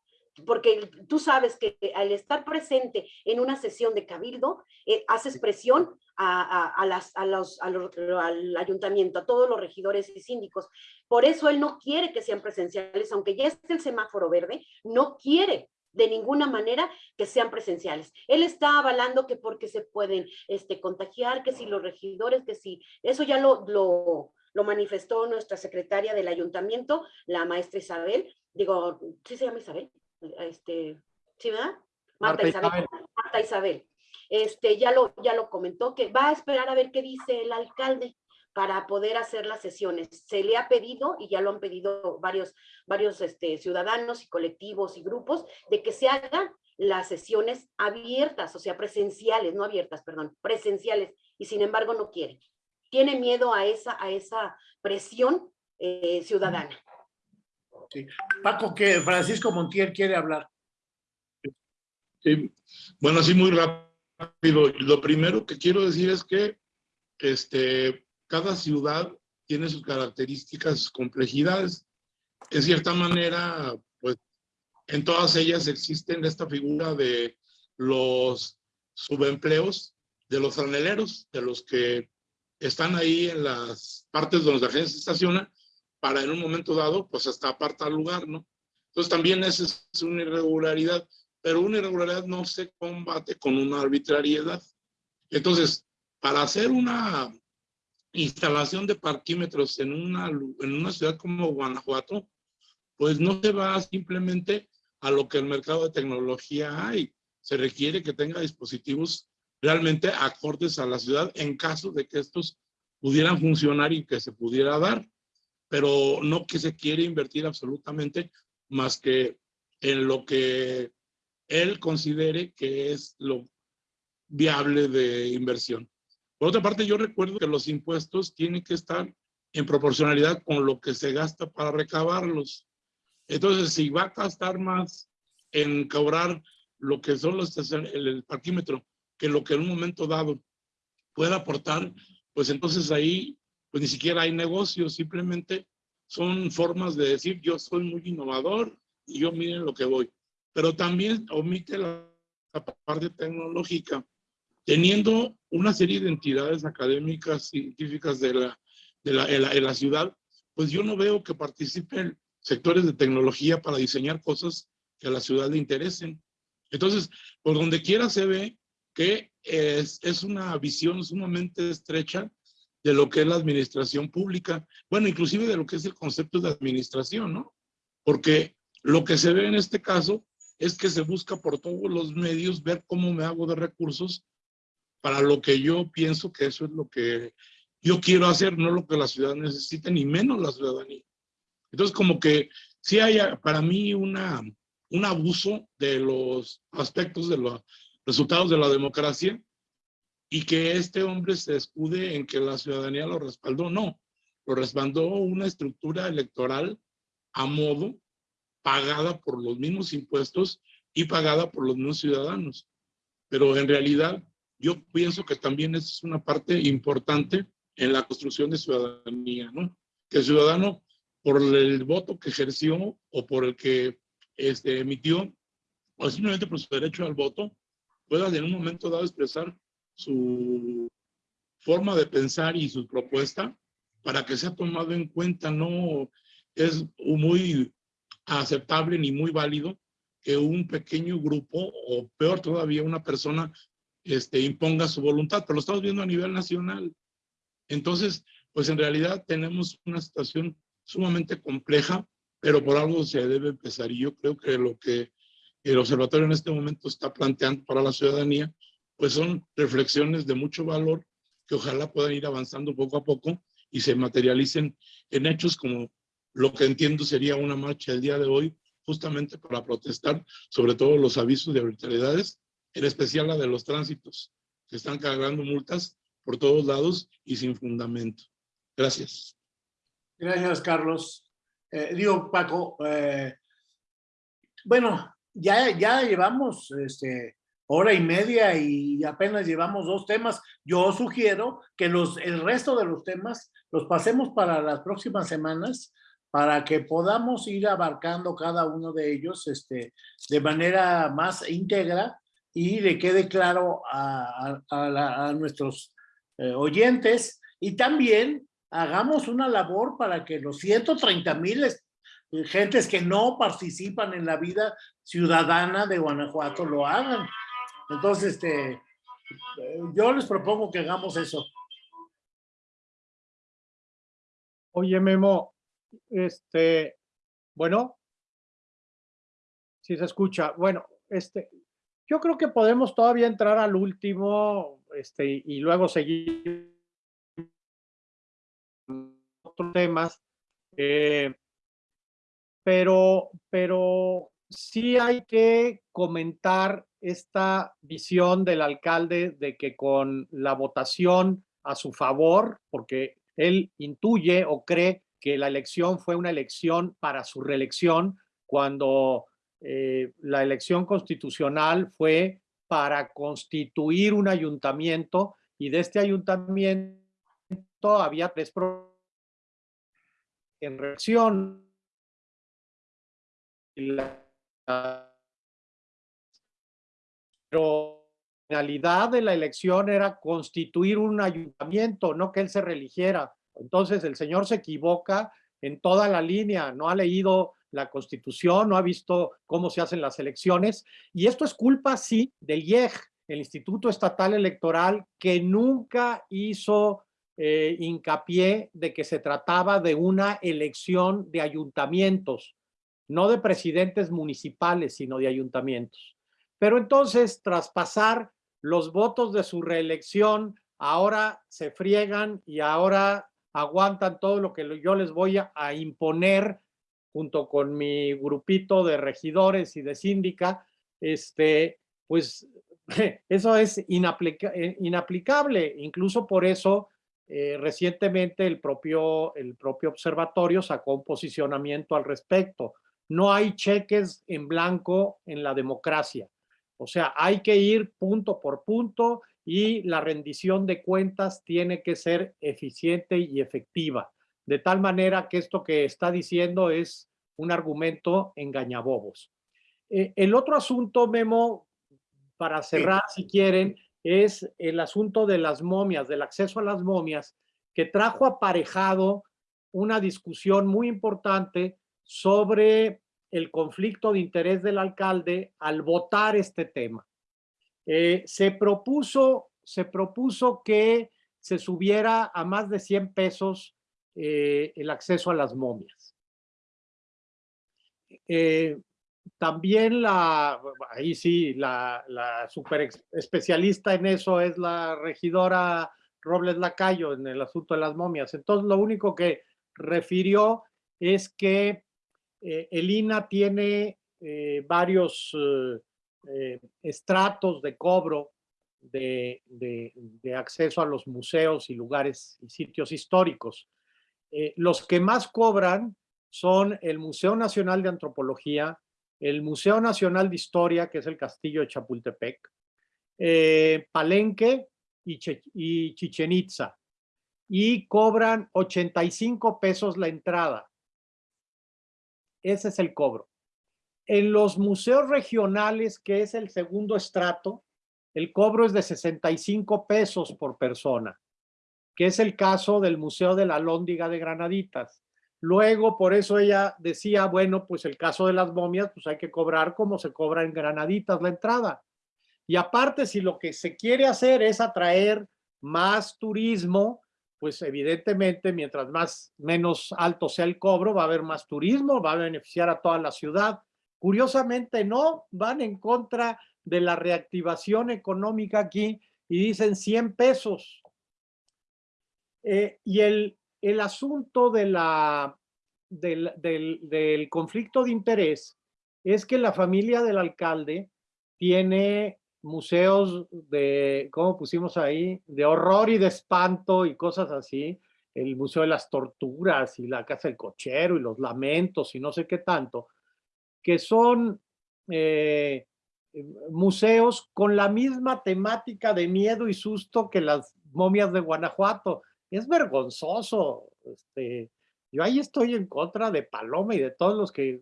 porque tú sabes que al estar presente en una sesión de cabildo, eh, haces presión a, las, a los, al ayuntamiento, a todos los regidores y síndicos. Por eso él no quiere que sean presenciales, aunque ya esté el semáforo verde, no quiere de ninguna manera que sean presenciales. Él está avalando que porque se pueden este, contagiar, que si los regidores, que si, eso ya lo, lo, lo manifestó nuestra secretaria del ayuntamiento, la maestra Isabel, digo, ¿sí se llama Isabel? Este, ¿Sí, verdad? Marta, Isabel. Marta Isabel. Este, ya lo, ya lo comentó, que va a esperar a ver qué dice el alcalde para poder hacer las sesiones. Se le ha pedido, y ya lo han pedido varios, varios este, ciudadanos y colectivos y grupos, de que se hagan las sesiones abiertas, o sea, presenciales, no abiertas, perdón, presenciales, y sin embargo no quiere. Tiene miedo a esa, a esa presión eh, ciudadana. Paco, que Francisco Montiel quiere hablar. Bueno, así muy rápido. Lo primero que quiero decir es que este, cada ciudad tiene sus características, sus complejidades. En cierta manera, pues, en todas ellas existen esta figura de los subempleos, de los anheleros, de los que están ahí en las partes donde la gente se estaciona para en un momento dado, pues hasta apartar lugar, ¿no? Entonces también esa es una irregularidad, pero una irregularidad no se combate con una arbitrariedad. Entonces, para hacer una instalación de parquímetros en una, en una ciudad como Guanajuato, pues no se va simplemente a lo que el mercado de tecnología hay. Se requiere que tenga dispositivos realmente acordes a la ciudad en caso de que estos pudieran funcionar y que se pudiera dar, pero no que se quiere invertir absolutamente más que en lo que él considere que es lo viable de inversión. Por otra parte, yo recuerdo que los impuestos tienen que estar en proporcionalidad con lo que se gasta para recabarlos. Entonces, si va a gastar más en cobrar lo que son los el, el parquímetro que lo que en un momento dado pueda aportar, pues entonces ahí pues ni siquiera hay negocio, simplemente son formas de decir yo soy muy innovador y yo miren lo que voy. Pero también omite la, parte tecnológica, teniendo una serie de entidades académicas, científicas de la, de la, de la ciudad, pues yo no veo que participen sectores de tecnología para diseñar cosas que a la ciudad le interesen. Entonces, por donde quiera se ve que es, es una visión sumamente estrecha de lo que es la administración pública, bueno, inclusive de lo que es el concepto de administración, ¿no? Porque lo que se ve en este caso es que se busca por todos los medios ver cómo me hago de recursos para lo que yo pienso que eso es lo que yo quiero hacer, no lo que la ciudad necesita, ni menos la ciudadanía. Entonces, como que sí hay para mí una, un abuso de los aspectos de, lo, resultados de la democracia y que este hombre se escude en que la ciudadanía lo respaldó. No, lo respaldó una estructura electoral a modo, pagada por los mismos impuestos y pagada por los mismos ciudadanos. Pero en realidad yo pienso que también es una parte importante en la construcción de ciudadanía, ¿no? Que el ciudadano, por el voto que ejerció o por el que este, emitió, o simplemente por su derecho al voto, pueda en un momento dado expresar su forma de pensar y su propuesta para que sea tomado en cuenta. No es muy aceptable ni muy válido que un pequeño grupo o peor todavía una persona este, imponga su voluntad, pero lo estamos viendo a nivel nacional. Entonces, pues en realidad tenemos una situación sumamente compleja, pero por algo se debe empezar. Y yo creo que lo que el observatorio en este momento está planteando para la ciudadanía, pues son reflexiones de mucho valor que ojalá puedan ir avanzando poco a poco y se materialicen en hechos como lo que entiendo sería una marcha el día de hoy, justamente para protestar sobre todo los avisos de arbitrariedades, en especial la de los tránsitos, que están cargando multas por todos lados y sin fundamento. Gracias. Gracias, Carlos. Eh, digo, Paco, eh, bueno, ya, ya llevamos este, hora y media y apenas llevamos dos temas. Yo sugiero que los, el resto de los temas los pasemos para las próximas semanas para que podamos ir abarcando cada uno de ellos este, de manera más íntegra y le quede claro a, a, nuestros eh, oyentes y también hagamos una labor para que los 130 mil gentes que no participan en la vida ciudadana de Guanajuato lo hagan. Entonces, este, yo les propongo que hagamos eso. Oye, Memo, este, bueno, si se escucha, bueno, este, yo creo que podemos todavía entrar al último, este, y luego seguir otros temas, eh, pero, pero sí hay que comentar esta visión del alcalde de que con la votación a su favor, porque él intuye o cree que la elección fue una elección para su reelección, cuando eh, la elección constitucional fue para constituir un ayuntamiento y de este ayuntamiento había tres en reacción pero la finalidad de la elección era constituir un ayuntamiento, no que él se religiera. Entonces el señor se equivoca en toda la línea, no ha leído la constitución, no ha visto cómo se hacen las elecciones. Y esto es culpa, sí, del IEG, el Instituto Estatal Electoral, que nunca hizo eh, hincapié de que se trataba de una elección de ayuntamientos, no de presidentes municipales, sino de ayuntamientos. Pero entonces, tras pasar los votos de su reelección, ahora se friegan y ahora aguantan todo lo que yo les voy a, imponer junto con mi grupito de regidores y de síndica, este, pues eso es eh, inaplicable. Incluso por eso eh, recientemente el propio, el propio observatorio sacó un posicionamiento al respecto. No hay cheques en blanco en la democracia. O sea, hay que ir punto por punto y la rendición de cuentas tiene que ser eficiente y efectiva. De tal manera que esto que está diciendo es un argumento engañabobos. Eh, el otro asunto, Memo, para cerrar, si quieren, es el asunto de las momias, del acceso a las momias, que trajo aparejado una discusión muy importante sobre el conflicto de interés del alcalde al votar este tema. Eh, se, propuso, se propuso que se subiera a más de 100 pesos eh, el acceso a las momias. Eh, también la, ahí sí, la, la super especialista en eso es la regidora Robles Lacayo en el asunto de las momias. Entonces, lo único que refirió es que eh, el INA tiene eh, varios eh, estratos de cobro de, acceso a los museos y lugares y sitios históricos. los que más cobran son el Museo Nacional de Antropología, el Museo Nacional de Historia, que es el Castillo de Chapultepec, Palenque y, y Chichen Itza, y cobran 85 pesos la entrada. Ese es el cobro. En los museos regionales, que es el segundo estrato, el cobro es de 65 pesos por persona, que es el caso del Museo de la Lóndiga de Granaditas. Luego, por eso ella decía, bueno, pues el caso de las momias, pues hay que cobrar como se cobra en Granaditas la entrada. Y aparte, si lo que se quiere hacer es atraer más turismo, pues evidentemente mientras más menos alto sea el cobro, va a haber más turismo, va a beneficiar a toda la ciudad. Curiosamente no, van en contra de la reactivación económica aquí y dicen 100 pesos. Eh, y el, el asunto de la, del, del, del conflicto de interés es que la familia del alcalde tiene museos de, ¿cómo pusimos ahí? De horror y de espanto y cosas así. El Museo de las Torturas y la Casa del Cochero y los Lamentos y no sé qué tanto, que son eh, museos con la misma temática de miedo y susto que las momias de Guanajuato. Es vergonzoso. Este, yo ahí estoy en contra de Paloma y de todos los que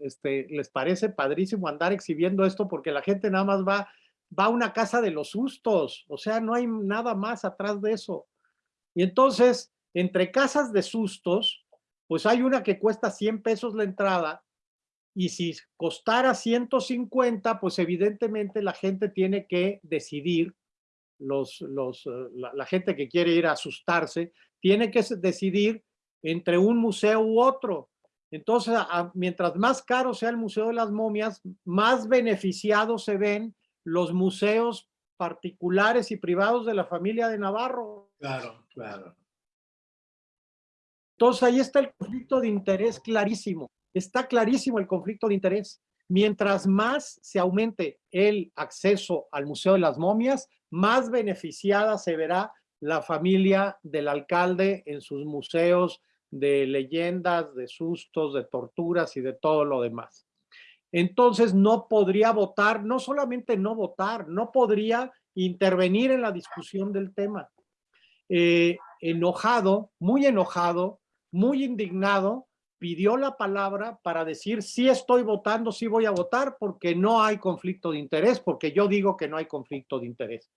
este, les parece padrísimo andar exhibiendo esto porque la gente nada más va, va a una casa de los sustos, o sea, no hay nada más atrás de eso. Y entonces, entre casas de sustos, pues hay una que cuesta 100 pesos la entrada y si costara 150, pues evidentemente la gente tiene que decidir, los, los, eh, la, gente que quiere ir a asustarse, tiene que decidir entre un museo u otro. Entonces, mientras más caro sea el Museo de las Momias, más beneficiados se ven los museos particulares y privados de la familia de Navarro. Claro, claro. Entonces ahí está el conflicto de interés clarísimo. Está clarísimo el conflicto de interés. Mientras más se aumente el acceso al Museo de las Momias, más beneficiada se verá la familia del alcalde en sus museos de leyendas, de sustos, de torturas y de todo lo demás. Entonces no podría votar, no solamente no votar, no podría intervenir en la discusión del tema. Eh, enojado, muy enojado, muy indignado, pidió la palabra para decir sí estoy votando, sí voy a votar porque no hay conflicto de interés, porque yo digo que no hay conflicto de interés.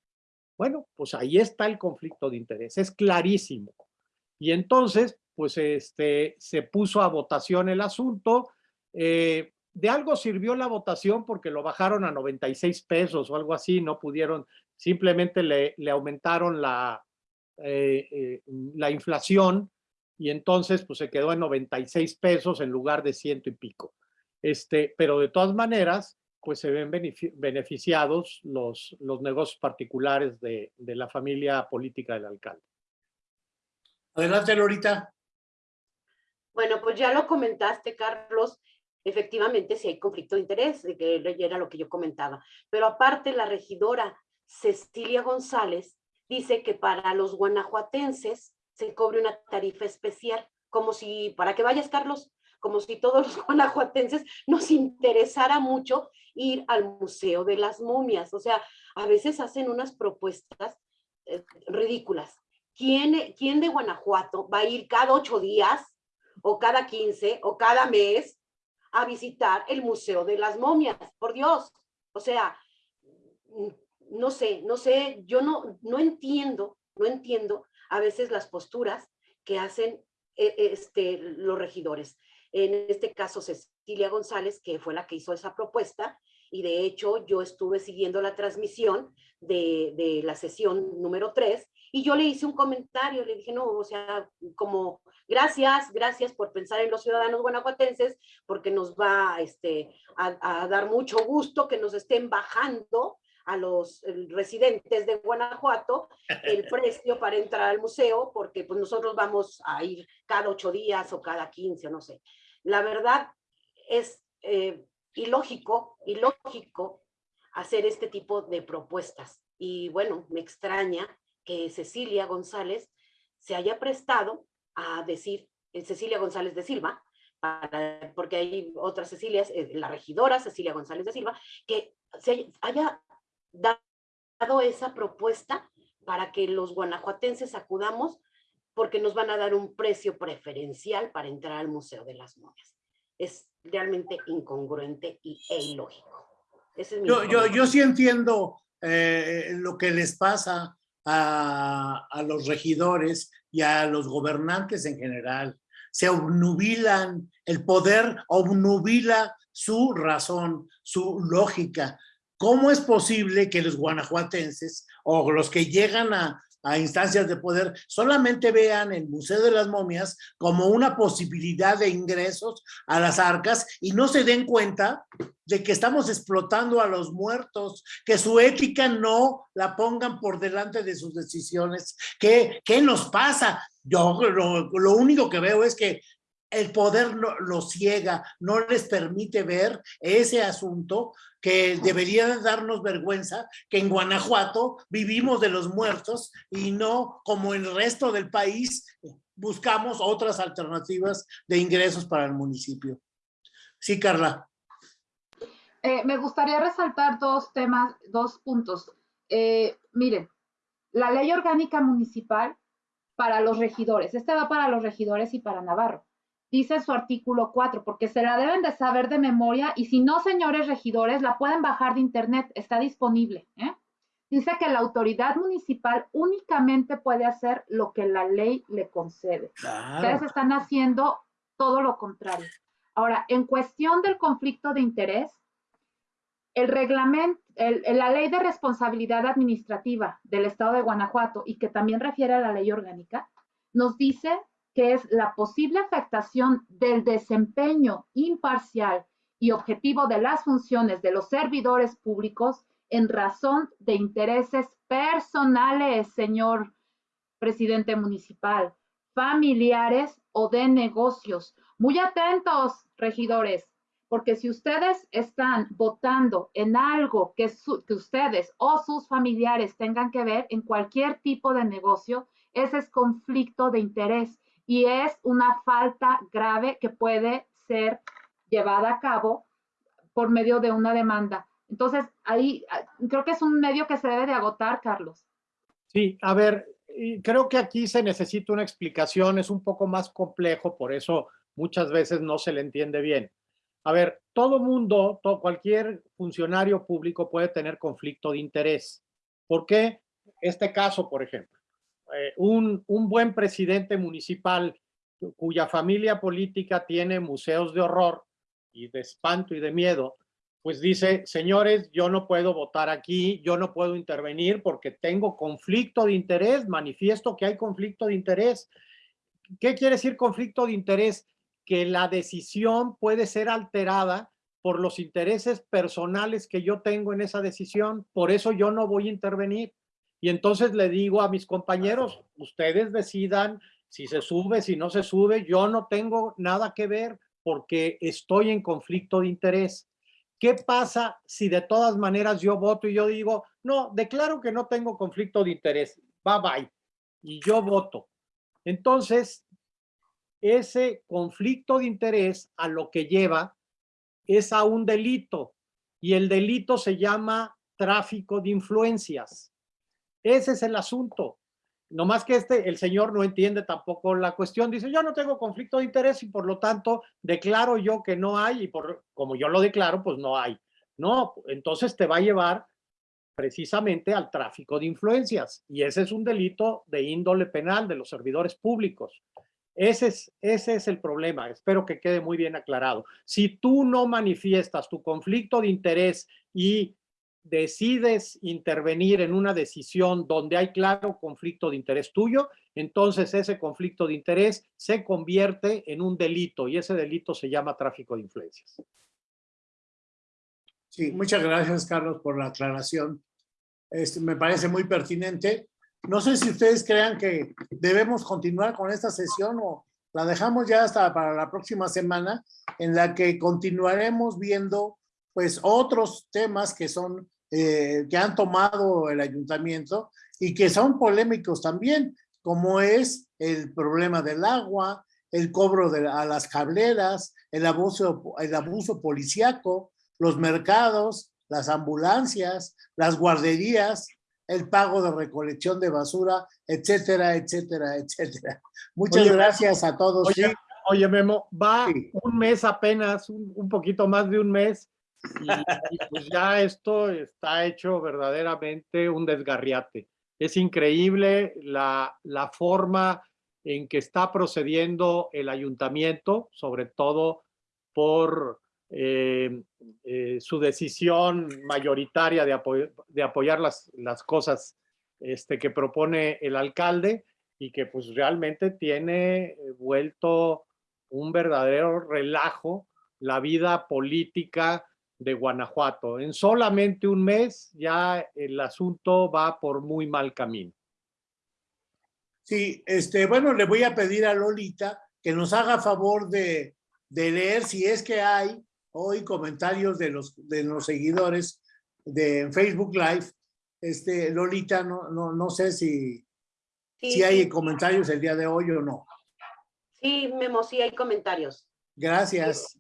Bueno, pues ahí está el conflicto de interés, es clarísimo. Y entonces, pues este, se puso a votación el asunto. Eh, de algo sirvió la votación porque lo bajaron a 96 pesos o algo así, no pudieron, simplemente le, aumentaron la, eh, eh, la inflación y entonces pues se quedó en 96 pesos en lugar de ciento y pico. Este, pero de todas maneras, pues se ven beneficiados los, los negocios particulares de, de la familia política del alcalde. Adelante, Lorita. Bueno, pues ya lo comentaste, Carlos. Efectivamente, si hay conflicto de interés, que era lo que yo comentaba. Pero aparte, la regidora Cecilia González dice que para los guanajuatenses se cobre una tarifa especial, como si, para que vayas, Carlos, como si todos los guanajuatenses nos interesara mucho ir al Museo de las Momias. O sea, a veces hacen unas propuestas eh, ridículas. ¿Quién, ¿Quién de Guanajuato va a ir cada ocho días o cada quince o cada mes a visitar el Museo de las Momias? Por Dios. O sea, no sé, no sé, yo no, no entiendo, no entiendo a veces las posturas que hacen eh, este, los regidores. En este caso, Cecilia González, que fue la que hizo esa propuesta, y de hecho yo estuve siguiendo la transmisión de, de la sesión número 3 y yo le hice un comentario, le dije, no, o sea, como gracias, gracias por pensar en los ciudadanos guanajuatenses, porque nos va este, a, a dar mucho gusto que nos estén bajando a los residentes de Guanajuato el precio para entrar al museo, porque pues nosotros vamos a ir cada ocho días o cada quince, no sé. La verdad es eh, ilógico, ilógico hacer este tipo de propuestas. Y bueno, me extraña que Cecilia González se haya prestado a decir, eh, Cecilia González de Silva, porque hay otras Cecilias, eh, la regidora Cecilia González de Silva, que se haya dado esa propuesta para que los guanajuatenses acudamos porque nos van a dar un precio preferencial para entrar al Museo de las Momias. Es realmente incongruente y, e ilógico. yo, yo, yo, sí entiendo eh, lo que les pasa a, los regidores y a los gobernantes en general. Se obnubilan, el poder obnubila su razón, su lógica. ¿Cómo es posible que los guanajuatenses o los que llegan a, instancias de poder solamente vean el Museo de las Momias como una posibilidad de ingresos a las arcas y no se den cuenta de que estamos explotando a los muertos, que su ética no la pongan por delante de sus decisiones. ¿Qué, qué nos pasa? Yo lo, lo único que veo es que el poder no, los ciega, no les permite ver ese asunto que debería darnos vergüenza, que en Guanajuato vivimos de los muertos y no como en el resto del país buscamos otras alternativas de ingresos para el municipio. Sí, Carla. Eh, me gustaría resaltar dos temas, dos puntos. Eh, miren, la ley orgánica municipal para los regidores, este va para los regidores y para Navarro dice su artículo 4, porque se la deben de saber de memoria y si no, señores regidores, la pueden bajar de internet, está disponible. ¿eh? Dice que la autoridad municipal únicamente puede hacer lo que la ley le concede. Ustedes están haciendo todo lo contrario. Ahora, en cuestión del conflicto de interés, el reglamento, la ley de responsabilidad administrativa del Estado de Guanajuato y que también refiere a la ley orgánica, nos dice que es la posible afectación del desempeño imparcial y objetivo de las funciones de los servidores públicos en razón de intereses personales, señor presidente municipal, familiares o de negocios. Muy atentos, regidores, porque si ustedes están votando en algo que, ustedes o sus familiares tengan que ver en cualquier tipo de negocio, ese es conflicto de interés y es una falta grave que puede ser llevada a cabo por medio de una demanda. Entonces, ahí ah, creo que es un medio que se debe de agotar, Carlos. Sí, a ver, creo que aquí se necesita una explicación, es un poco más complejo, por eso muchas veces no se le entiende bien. A ver, todo mundo, todo, cualquier funcionario público puede tener conflicto de interés. ¿Por qué? Este caso, por ejemplo, eh, un, un buen presidente municipal cuya familia política tiene museos de horror y de espanto y de miedo, pues dice, señores, yo no puedo votar aquí, yo no puedo intervenir porque tengo conflicto de interés, manifiesto que hay conflicto de interés. ¿Qué quiere decir conflicto de interés? Que la decisión puede ser alterada por los intereses personales que yo tengo en esa decisión, por eso yo no voy a intervenir. Y entonces le digo a mis compañeros, ustedes decidan si se sube, si no se sube, yo no tengo nada que ver porque estoy en conflicto de interés. ¿Qué pasa si de todas maneras yo voto y yo digo, no, declaro que no tengo conflicto de interés, bye bye, y yo voto? Entonces, ese conflicto de interés a lo que lleva es a un delito y el delito se llama tráfico de influencias. Ese es el asunto. No más que este, el señor no entiende tampoco la cuestión. Dice, yo no tengo conflicto de interés y por lo tanto declaro yo que no hay y por, como yo lo declaro, pues no hay. No, entonces te va a llevar precisamente al tráfico de influencias y ese es un delito de índole penal de los servidores públicos. Ese es, ese es el problema, espero que quede muy bien aclarado. Si tú no manifiestas tu conflicto de interés y decides intervenir en una decisión donde hay claro conflicto de interés tuyo, entonces ese conflicto de interés se convierte en un delito y ese delito se llama tráfico de influencias. Sí, muchas gracias, Carlos, por la aclaración. Este, me parece muy pertinente. No sé si ustedes crean que debemos continuar con esta sesión o la dejamos ya hasta para la próxima semana, en la que continuaremos viendo pues otros temas que son eh, que han tomado el ayuntamiento y que son polémicos también, como es el problema del agua, el cobro de, a las cableras, el abuso, el abuso policiaco, los mercados, las ambulancias, las guarderías, el pago de recolección de basura, etcétera, etcétera, etcétera. Muchas gracias a todos. Oye, Memo, va un mes apenas, un poquito más de un mes y, pues ya esto está hecho verdaderamente un desgarriate. Es increíble la, la forma en que está procediendo el ayuntamiento, sobre todo por eh, eh, su decisión mayoritaria de, de apoyar las, cosas este, que propone el alcalde y que pues realmente tiene vuelto un verdadero relajo la vida política de Guanajuato. En solamente un mes ya el asunto va por muy mal camino. Sí, este, bueno, le voy a pedir a Lolita que nos haga favor de, leer si es que hay hoy comentarios de los, de los seguidores de Facebook Live. Este, Lolita, no, no, no sé si, si hay comentarios el día de hoy o no. Sí, Memo, sí hay comentarios. Gracias.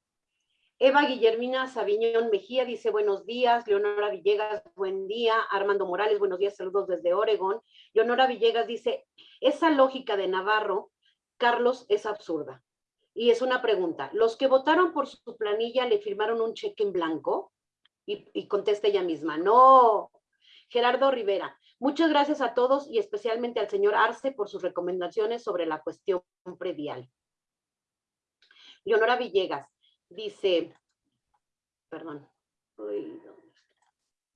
Eva Guillermina Sabiñón Mejía dice buenos días, Leonora Villegas, buen día, Armando Morales, buenos días, saludos desde Oregón. Leonora Villegas dice, esa lógica de Navarro, Carlos, es absurda. Y es una pregunta, ¿los que votaron por su planilla le firmaron un cheque en blanco? Y, contesta ella misma, no. Gerardo Rivera, muchas gracias a todos y especialmente al señor Arce por sus recomendaciones sobre la cuestión predial. Leonora Villegas dice, perdón, uy,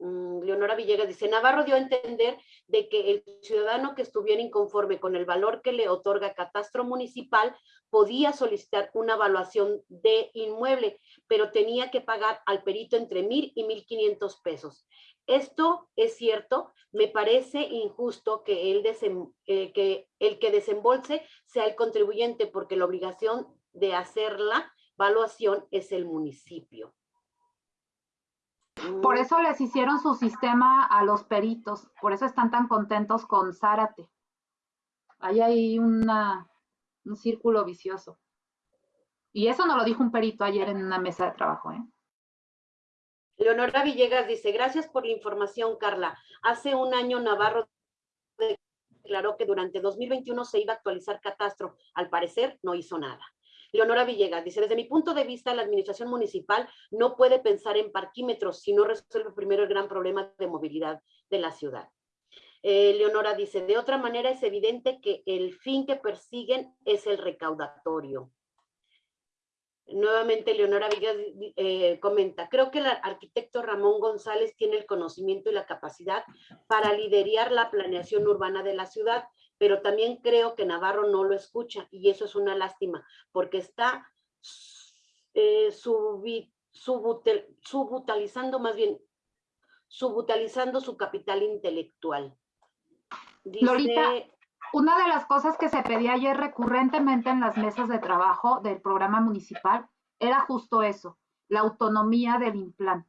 Leonora Villegas dice, Navarro dio a entender de que el ciudadano que estuviera inconforme con el valor que le otorga catastro municipal podía solicitar una evaluación de inmueble, pero tenía que pagar al perito entre mil y mil quinientos pesos. Esto es cierto, me parece injusto que el, eh, que el que desembolse sea el contribuyente porque la obligación de hacer la evaluación es el municipio. Por eso les hicieron su sistema a los peritos, por eso están tan contentos con Zárate. Hay ahí una, un círculo vicioso. Y eso no lo dijo un perito ayer en una mesa de trabajo. ¿eh? Leonora Villegas dice, gracias por la información, Carla. Hace un año Navarro declaró que durante 2021 se iba a actualizar catastro. Al parecer no hizo nada. Leonora Villegas dice, desde mi punto de vista, la administración municipal no puede pensar en parquímetros si no resuelve primero el gran problema de movilidad de la ciudad. Eh, Leonora dice, de otra manera es evidente que el fin que persiguen es el recaudatorio. Nuevamente Leonora Villegas eh, comenta, creo que el arquitecto Ramón González tiene el conocimiento y la capacidad para liderar la planeación urbana de la ciudad, pero también creo que Navarro no lo escucha y eso es una lástima, porque está eh, subutalizando más bien, subutalizando su capital intelectual. Dice, una de las cosas que se pedía ayer recurrentemente en las mesas de trabajo del programa municipal era justo eso, la autonomía del implant.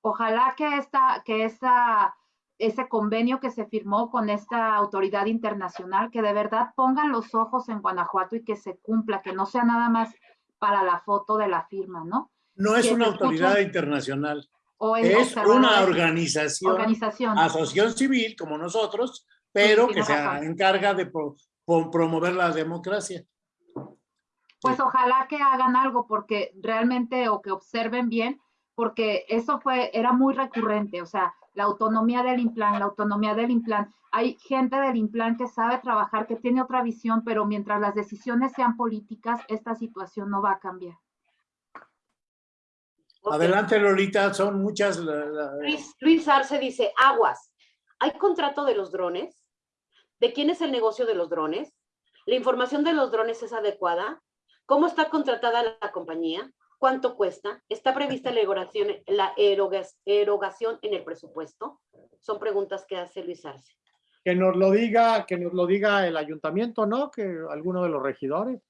Ojalá que, esta, que esa ese convenio que se firmó con esta autoridad internacional, que de verdad pongan los ojos en Guanajuato y que se cumpla, que no sea nada más para la foto de la firma, ¿no? No es una autoridad internacional, es una organización, organización, asociación civil como nosotros, pero que se encarga de promover la democracia. Pues ojalá que hagan algo porque realmente o que observen bien, porque eso fue, era muy recurrente, o sea, la autonomía del implant, la autonomía del implant. Hay gente del implant que sabe trabajar, que tiene otra visión, pero mientras las decisiones sean políticas, esta situación no va a cambiar. Adelante, Lolita, son muchas. Luis, Luis Arce dice, aguas, ¿hay contrato de los drones? ¿De quién es el negocio de los drones? ¿La información de los drones es adecuada? ¿Cómo está contratada la compañía? ¿Cuánto cuesta? ¿Está prevista la erogación, la erogación en el presupuesto? Son preguntas que hace Luis Arce. Que nos lo diga, que nos lo diga el ayuntamiento, ¿no? Que alguno de los regidores.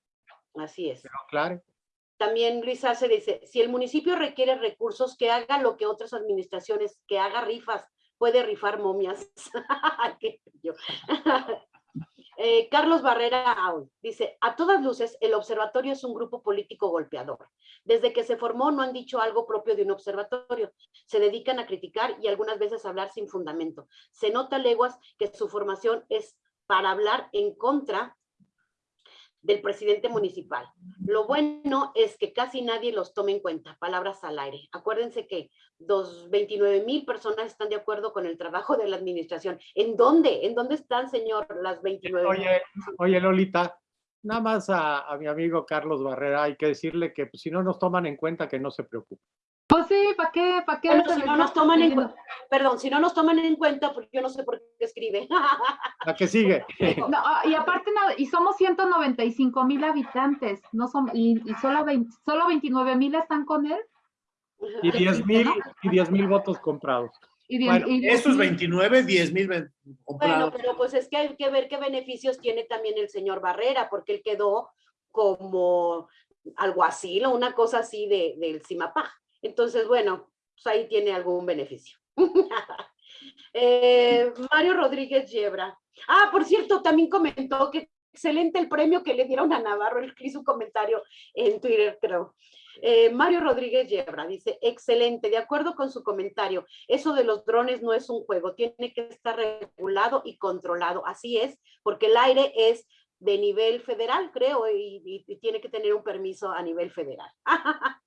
Así es. claro. También Luis Arce dice, si el municipio requiere recursos, que haga lo que otras administraciones, que haga rifas, puede rifar momias. Eh, Carlos Barrera dice, a todas luces, el observatorio es un grupo político golpeador. Desde que se formó no han dicho algo propio de un observatorio. Se dedican a criticar y algunas veces a hablar sin fundamento. Se nota leguas que su formación es para hablar en contra del presidente municipal. Lo bueno es que casi nadie los tome en cuenta, palabras al aire. Acuérdense que dos, 29 mil personas están de acuerdo con el trabajo de la administración. ¿En dónde? ¿En dónde están, señor, las 29 Oye, oye Lolita, nada más a, mi amigo Carlos Barrera hay que decirle que pues, si no nos toman en cuenta, que no se preocupe. Pues sí, ¿para qué? ¿Para qué? si no nos toman en cuenta, perdón, si no nos toman en cuenta, porque yo no sé por qué escribe. ¿A qué sigue? Ah, y aparte, y somos 195 mil habitantes, no son, y, solo, solo 29 mil están con él. Y 10 mil y 10 mil votos comprados. Y bueno, esos 29, 10 mil comprados. Bueno, pero pues es que hay que ver qué beneficios tiene también el señor Barrera, porque él quedó como alguacil o una cosa así de, del CIMAPA. Entonces, bueno, pues ahí tiene algún beneficio. Eh, Mario Rodríguez Yebra. Ah, por cierto, también comentó que excelente el premio que le dieron a Navarro. Él hizo un comentario en Twitter, creo. Eh, Mario Rodríguez Yebra dice, excelente, de acuerdo con su comentario, eso de los drones no es un juego, tiene que estar regulado y controlado. Así es, porque el aire es de nivel federal, creo, y tiene que tener un permiso a nivel federal.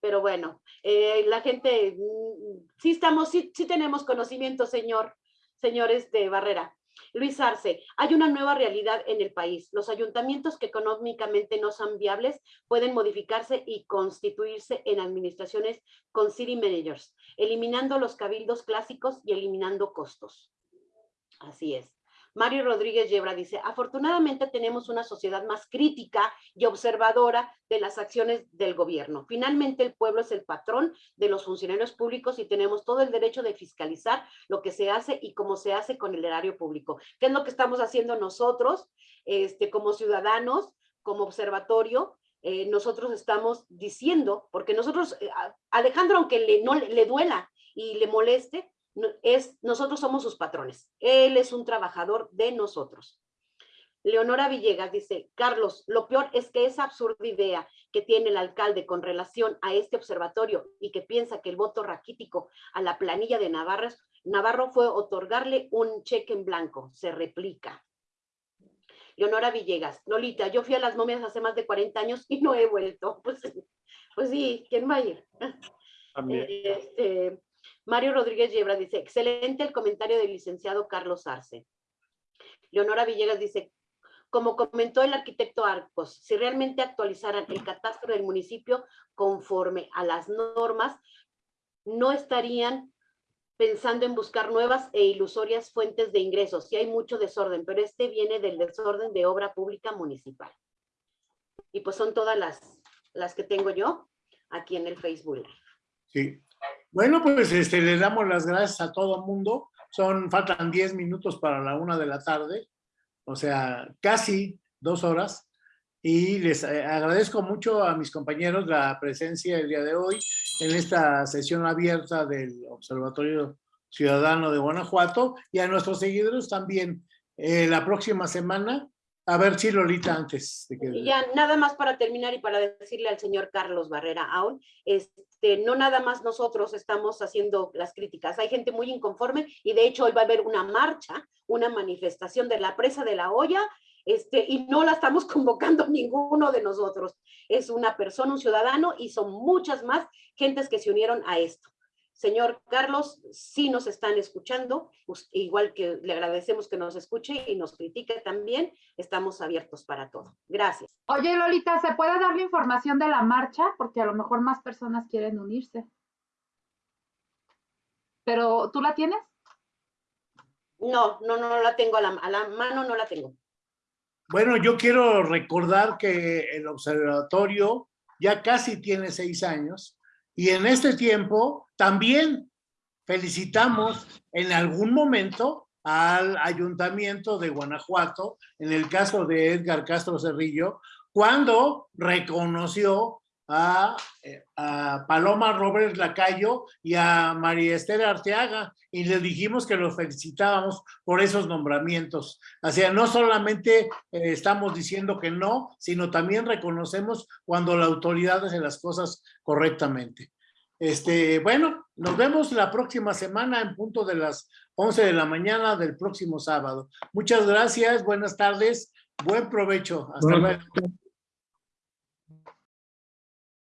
Pero bueno, eh, la gente, mm, sí estamos, sí, sí tenemos conocimiento, señor, señores de Barrera. Luis Arce, hay una nueva realidad en el país. Los ayuntamientos que económicamente no son viables pueden modificarse y constituirse en administraciones con city managers, eliminando los cabildos clásicos y eliminando costos. Así es. Mario Rodríguez Yebra dice, afortunadamente tenemos una sociedad más crítica y observadora de las acciones del gobierno. Finalmente el pueblo es el patrón de los funcionarios públicos y tenemos todo el derecho de fiscalizar lo que se hace y cómo se hace con el erario público. ¿Qué es lo que estamos haciendo nosotros este, como ciudadanos, como observatorio? Eh, nosotros estamos diciendo, porque nosotros, eh, Alejandro, aunque le, no le duela y le moleste, es, nosotros somos sus patrones. Él es un trabajador de nosotros. Leonora Villegas dice, Carlos, lo peor es que esa absurda idea que tiene el alcalde con relación a este observatorio y que piensa que el voto raquítico a la planilla de Navarro, Navarro fue otorgarle un cheque en blanco, se replica. Leonora Villegas, Lolita, yo fui a las momias hace más de 40 años y no he vuelto. Pues, pues sí, ¿quién va a ir? Este, Mario Rodríguez Yebra dice, excelente el comentario del licenciado Carlos Arce. Leonora Villegas dice, como comentó el arquitecto Arcos, si realmente actualizaran el catastro del municipio conforme a las normas, no estarían pensando en buscar nuevas e ilusorias fuentes de ingresos. Sí hay mucho desorden, pero este viene del desorden de obra pública municipal. Y pues son todas las, las que tengo yo aquí en el Facebook. Sí, bueno, pues este, le damos las gracias a todo mundo. Son, faltan 10 minutos para la una de la tarde, o sea, casi dos horas. Y les eh, agradezco mucho a mis compañeros la presencia el día de hoy en esta sesión abierta del Observatorio Ciudadano de Guanajuato y a nuestros seguidores también. Eh, la próxima semana a ver, sí, Lolita, antes de que... Ya, nada más para terminar y para decirle al señor Carlos Barrera aún, este, no nada más nosotros estamos haciendo las críticas, hay gente muy inconforme y de hecho hoy va a haber una marcha, una manifestación de la presa de la olla, este, y no la estamos convocando ninguno de nosotros. Es una persona, un ciudadano y son muchas más gentes que se unieron a esto. Señor Carlos, si nos están escuchando, igual que le agradecemos que nos escuche y nos critique también, estamos abiertos para todo. Gracias. Oye, Lolita, ¿se puede dar la información de la marcha? Porque a lo mejor más personas quieren unirse. ¿Pero tú la tienes? No, no, no la tengo a la, a la mano, no la tengo. Bueno, yo quiero recordar que el observatorio ya casi tiene seis años y en este tiempo también felicitamos en algún momento al ayuntamiento de Guanajuato, en el caso de Edgar Castro Cerrillo, cuando reconoció a, eh, a, Paloma Roberts Lacayo y a María Esther Arteaga y le dijimos que los felicitábamos por esos nombramientos. O sea, no solamente eh, estamos diciendo que no, sino también reconocemos cuando la autoridad hace las cosas correctamente. Este, bueno, nos vemos la próxima semana en punto de las 11 de la mañana del próximo sábado. Muchas gracias, buenas tardes, buen provecho. Hasta luego.